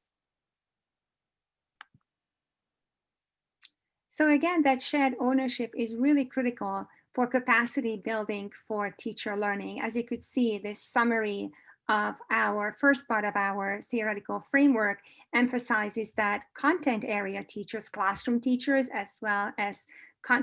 So again, that shared ownership is really critical for capacity building for teacher learning. As you could see, this summary of our first part of our theoretical framework emphasizes that content area teachers, classroom teachers, as well as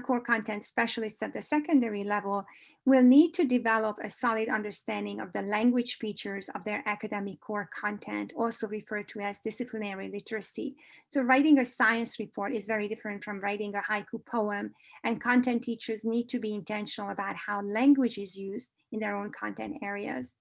core content specialists at the secondary level will need to develop a solid understanding of the language features of their academic core content, also referred to as disciplinary literacy. So writing a science report is very different from writing a haiku poem, and content teachers need to be intentional about how language is used in their own content areas.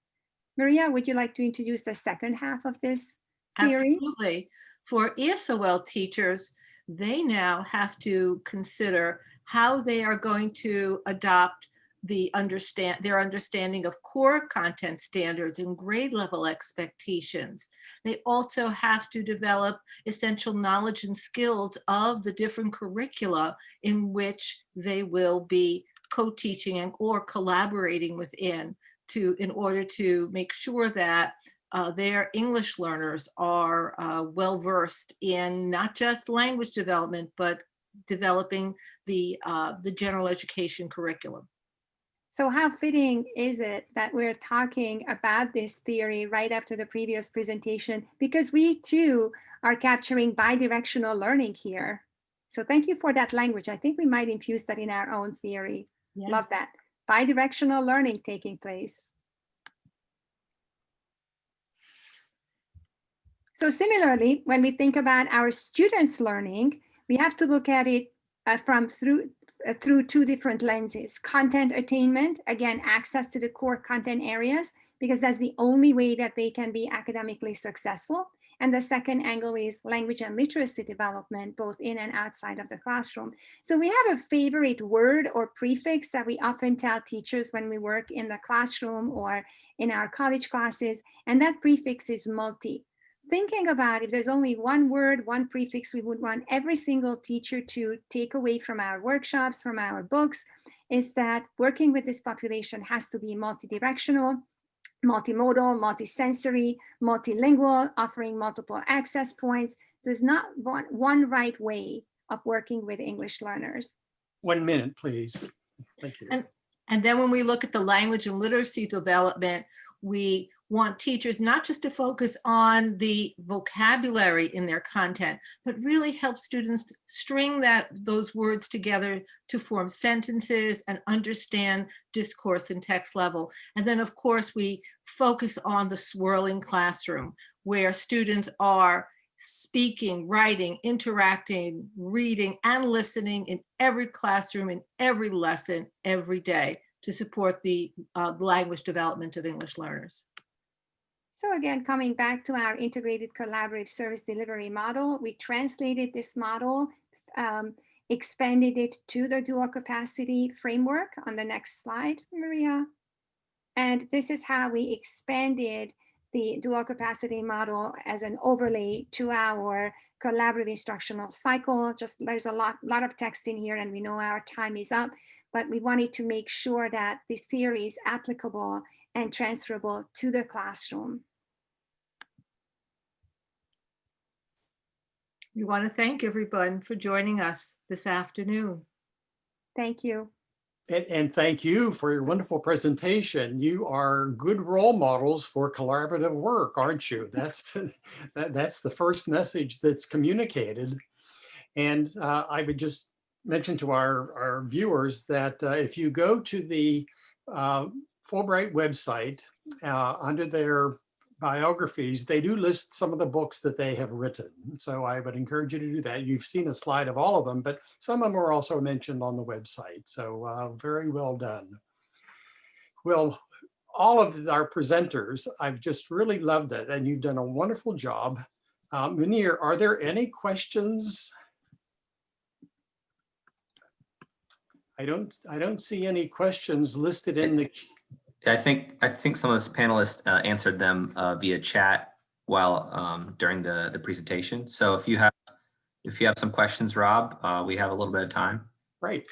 Maria, would you like to introduce the second half of this theory? Absolutely. For ESOL teachers, they now have to consider how they are going to adopt the understand their understanding of core content standards and grade level expectations. They also have to develop essential knowledge and skills of the different curricula in which they will be co-teaching and or collaborating within to in order to make sure that uh, their English learners are uh, well versed in not just language development, but developing the, uh, the general education curriculum. So how fitting is it that we're talking about this theory right after the previous presentation? Because we too are capturing bidirectional learning here. So thank you for that language. I think we might infuse that in our own theory. Yes. Love that. Bidirectional learning taking place. So similarly, when we think about our students learning, we have to look at it uh, from through uh, through two different lenses. Content attainment, again, access to the core content areas, because that's the only way that they can be academically successful. And the second angle is language and literacy development, both in and outside of the classroom. So we have a favorite word or prefix that we often tell teachers when we work in the classroom or in our college classes, and that prefix is multi thinking about if there's only one word, one prefix we would want every single teacher to take away from our workshops, from our books, is that working with this population has to be multidirectional, multimodal, multisensory, multilingual, offering multiple access points. There's not one, one right way of working with English learners. One minute, please. Thank you. And, and then when we look at the language and literacy development, we want teachers not just to focus on the vocabulary in their content, but really help students string that those words together to form sentences and understand discourse and text level. And then of course we focus on the swirling classroom where students are speaking, writing, interacting, reading, and listening in every classroom, in every lesson, every day to support the uh, language development of English learners. So again, coming back to our integrated collaborative service delivery model, we translated this model, um, expanded it to the dual capacity framework on the next slide, Maria. And this is how we expanded the dual capacity model as an overlay to our collaborative instructional cycle. Just there's a lot, lot of text in here and we know our time is up, but we wanted to make sure that the theory is applicable and transferable to the classroom. We want to thank everyone for joining us this afternoon. Thank you. And, and thank you for your wonderful presentation. You are good role models for collaborative work, aren't you? That's the, that, that's the first message that's communicated. And uh, I would just mention to our, our viewers that uh, if you go to the uh, Fulbright website, uh, under their biographies, they do list some of the books that they have written. So I would encourage you to do that. You've seen a slide of all of them, but some of them are also mentioned on the website. So uh, very well done. Well, all of our presenters, I've just really loved it and you've done a wonderful job. Uh, Munir, are there any questions? I don't, I don't see any questions listed in the I think I think some of those panelists uh, answered them uh, via chat while um, during the the presentation. So if you have if you have some questions, Rob, uh, we have a little bit of time. Right.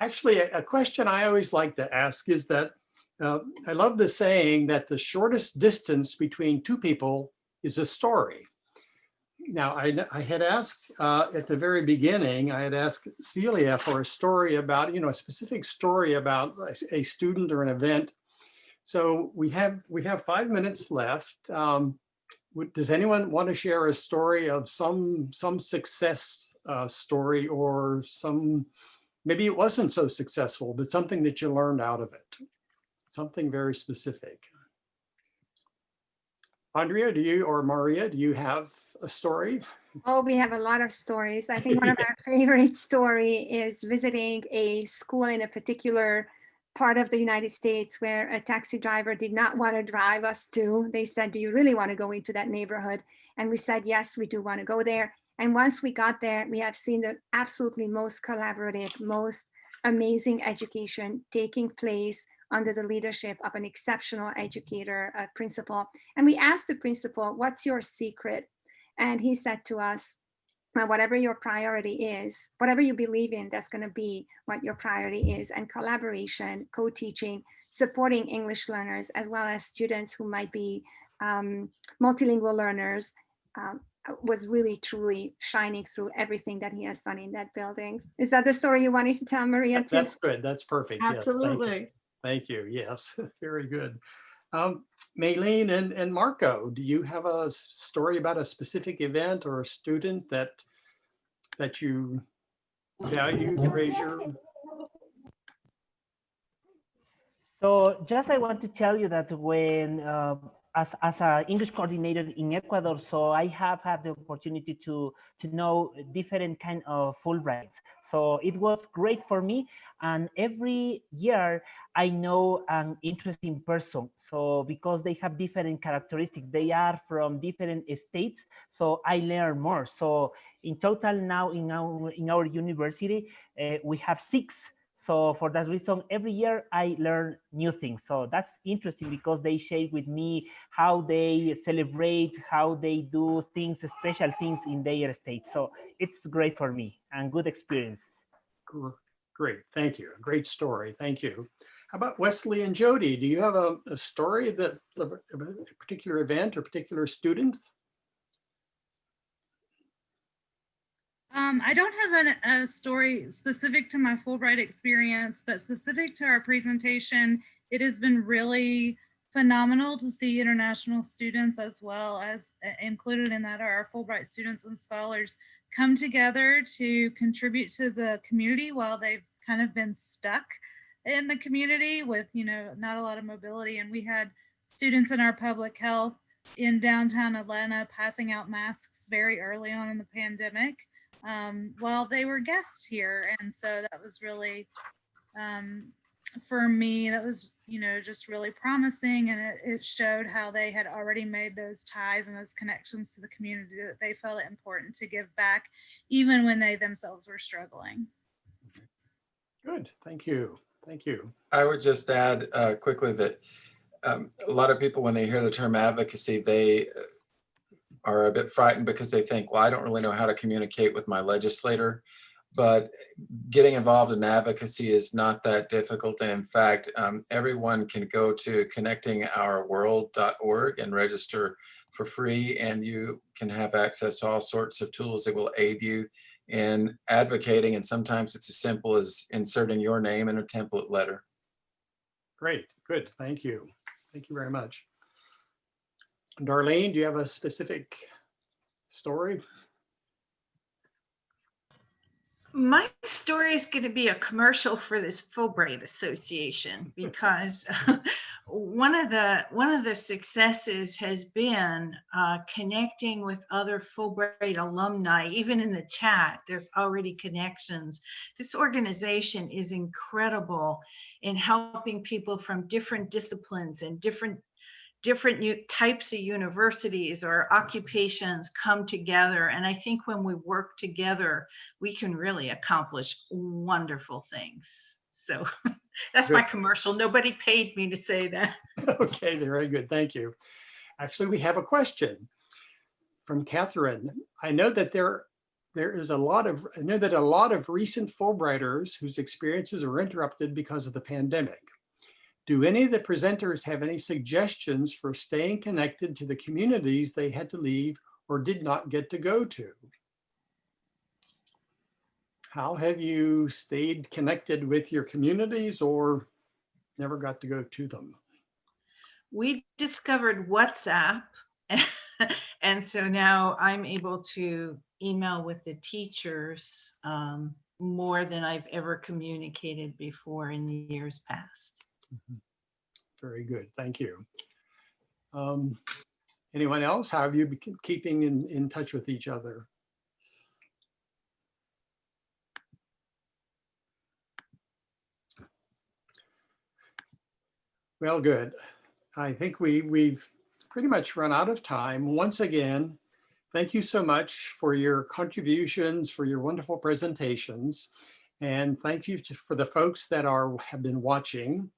Actually, a, a question I always like to ask is that uh, I love the saying that the shortest distance between two people is a story. Now, I, I had asked uh, at the very beginning, I had asked Celia for a story about, you know, a specific story about a, a student or an event so we have we have five minutes left. Um, does anyone want to share a story of some some success uh, story or some maybe it wasn't so successful, but something that you learned out of it, something very specific. Andrea, do you or Maria, do you have a story? Oh, we have a lot of stories. I think one of our favorite story is visiting a school in a particular part of the United States where a taxi driver did not want to drive us to. They said, do you really want to go into that neighborhood? And we said, yes, we do want to go there. And once we got there, we have seen the absolutely most collaborative, most amazing education taking place under the leadership of an exceptional educator, a principal. And we asked the principal, what's your secret? And he said to us, well, whatever your priority is, whatever you believe in, that's going to be what your priority is. And collaboration, co-teaching, supporting English learners, as well as students who might be um, multilingual learners, um, was really truly shining through everything that he has done in that building. Is that the story you wanted to tell, Maria? Too? That's good. That's perfect. Yes, thank you. Absolutely. Thank you. Yes, very good. Um, Maylene and, and Marco, do you have a story about a specific event or a student that that you value, treasure? So just I want to tell you that when uh, as as an English coordinator in Ecuador, so I have had the opportunity to to know different kind of Fulbrights. So it was great for me, and every year I know an interesting person. So because they have different characteristics, they are from different states. So I learn more. So in total now in our in our university, uh, we have six so for that reason, every year I learn new things. So that's interesting because they share with me how they celebrate, how they do things, special things in their state. So it's great for me and good experience. Great, thank you. Great story, thank you. How about Wesley and Jody? Do you have a, a story that a particular event or particular student? Um, I don't have an, a story specific to my Fulbright experience, but specific to our presentation, it has been really phenomenal to see international students as well as uh, included in that are our Fulbright students and scholars come together to contribute to the community while they've kind of been stuck in the community with, you know, not a lot of mobility. And we had students in our public health in downtown Atlanta passing out masks very early on in the pandemic um, while they were guests here. And so that was really, um, for me, that was, you know, just really promising. And it, it, showed how they had already made those ties and those connections to the community that they felt it important to give back, even when they themselves were struggling. Good, thank you. Thank you. I would just add uh, quickly that um, a lot of people, when they hear the term advocacy, they uh, are a bit frightened because they think, well, I don't really know how to communicate with my legislator. But getting involved in advocacy is not that difficult. And in fact, um, everyone can go to connectingourworld.org and register for free. And you can have access to all sorts of tools that will aid you in advocating. And sometimes it's as simple as inserting your name in a template letter. Great, good, thank you. Thank you very much. Darlene, do you have a specific story? My story is going to be a commercial for this Fulbright Association because one of the one of the successes has been uh, connecting with other Fulbright alumni. Even in the chat, there's already connections. This organization is incredible in helping people from different disciplines and different different types of universities or occupations come together. And I think when we work together, we can really accomplish wonderful things. So that's my commercial. Nobody paid me to say that. Okay, very good, thank you. Actually, we have a question from Catherine. I know that there, there is a lot of, I know that a lot of recent Fulbrighters whose experiences are interrupted because of the pandemic. Do any of the presenters have any suggestions for staying connected to the communities they had to leave or did not get to go to? How have you stayed connected with your communities or never got to go to them? We discovered WhatsApp. And so now I'm able to email with the teachers um, more than I've ever communicated before in the years past. Very good, thank you. Um, Anyone else? How have you been keeping in, in touch with each other? Well, good. I think we, we've pretty much run out of time. Once again, thank you so much for your contributions, for your wonderful presentations. And thank you to- for the folks that are, have been watching.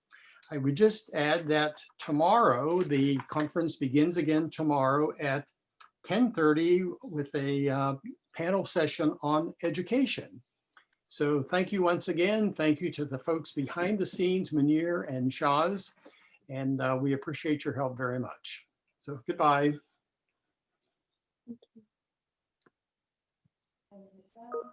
I would just add that tomorrow, the conference begins again tomorrow at 10:30 with a uh, panel session on education. So thank you once again. Thank you to the folks behind the scenes, Munir and Shaz. And uh, we appreciate your help very much. So goodbye.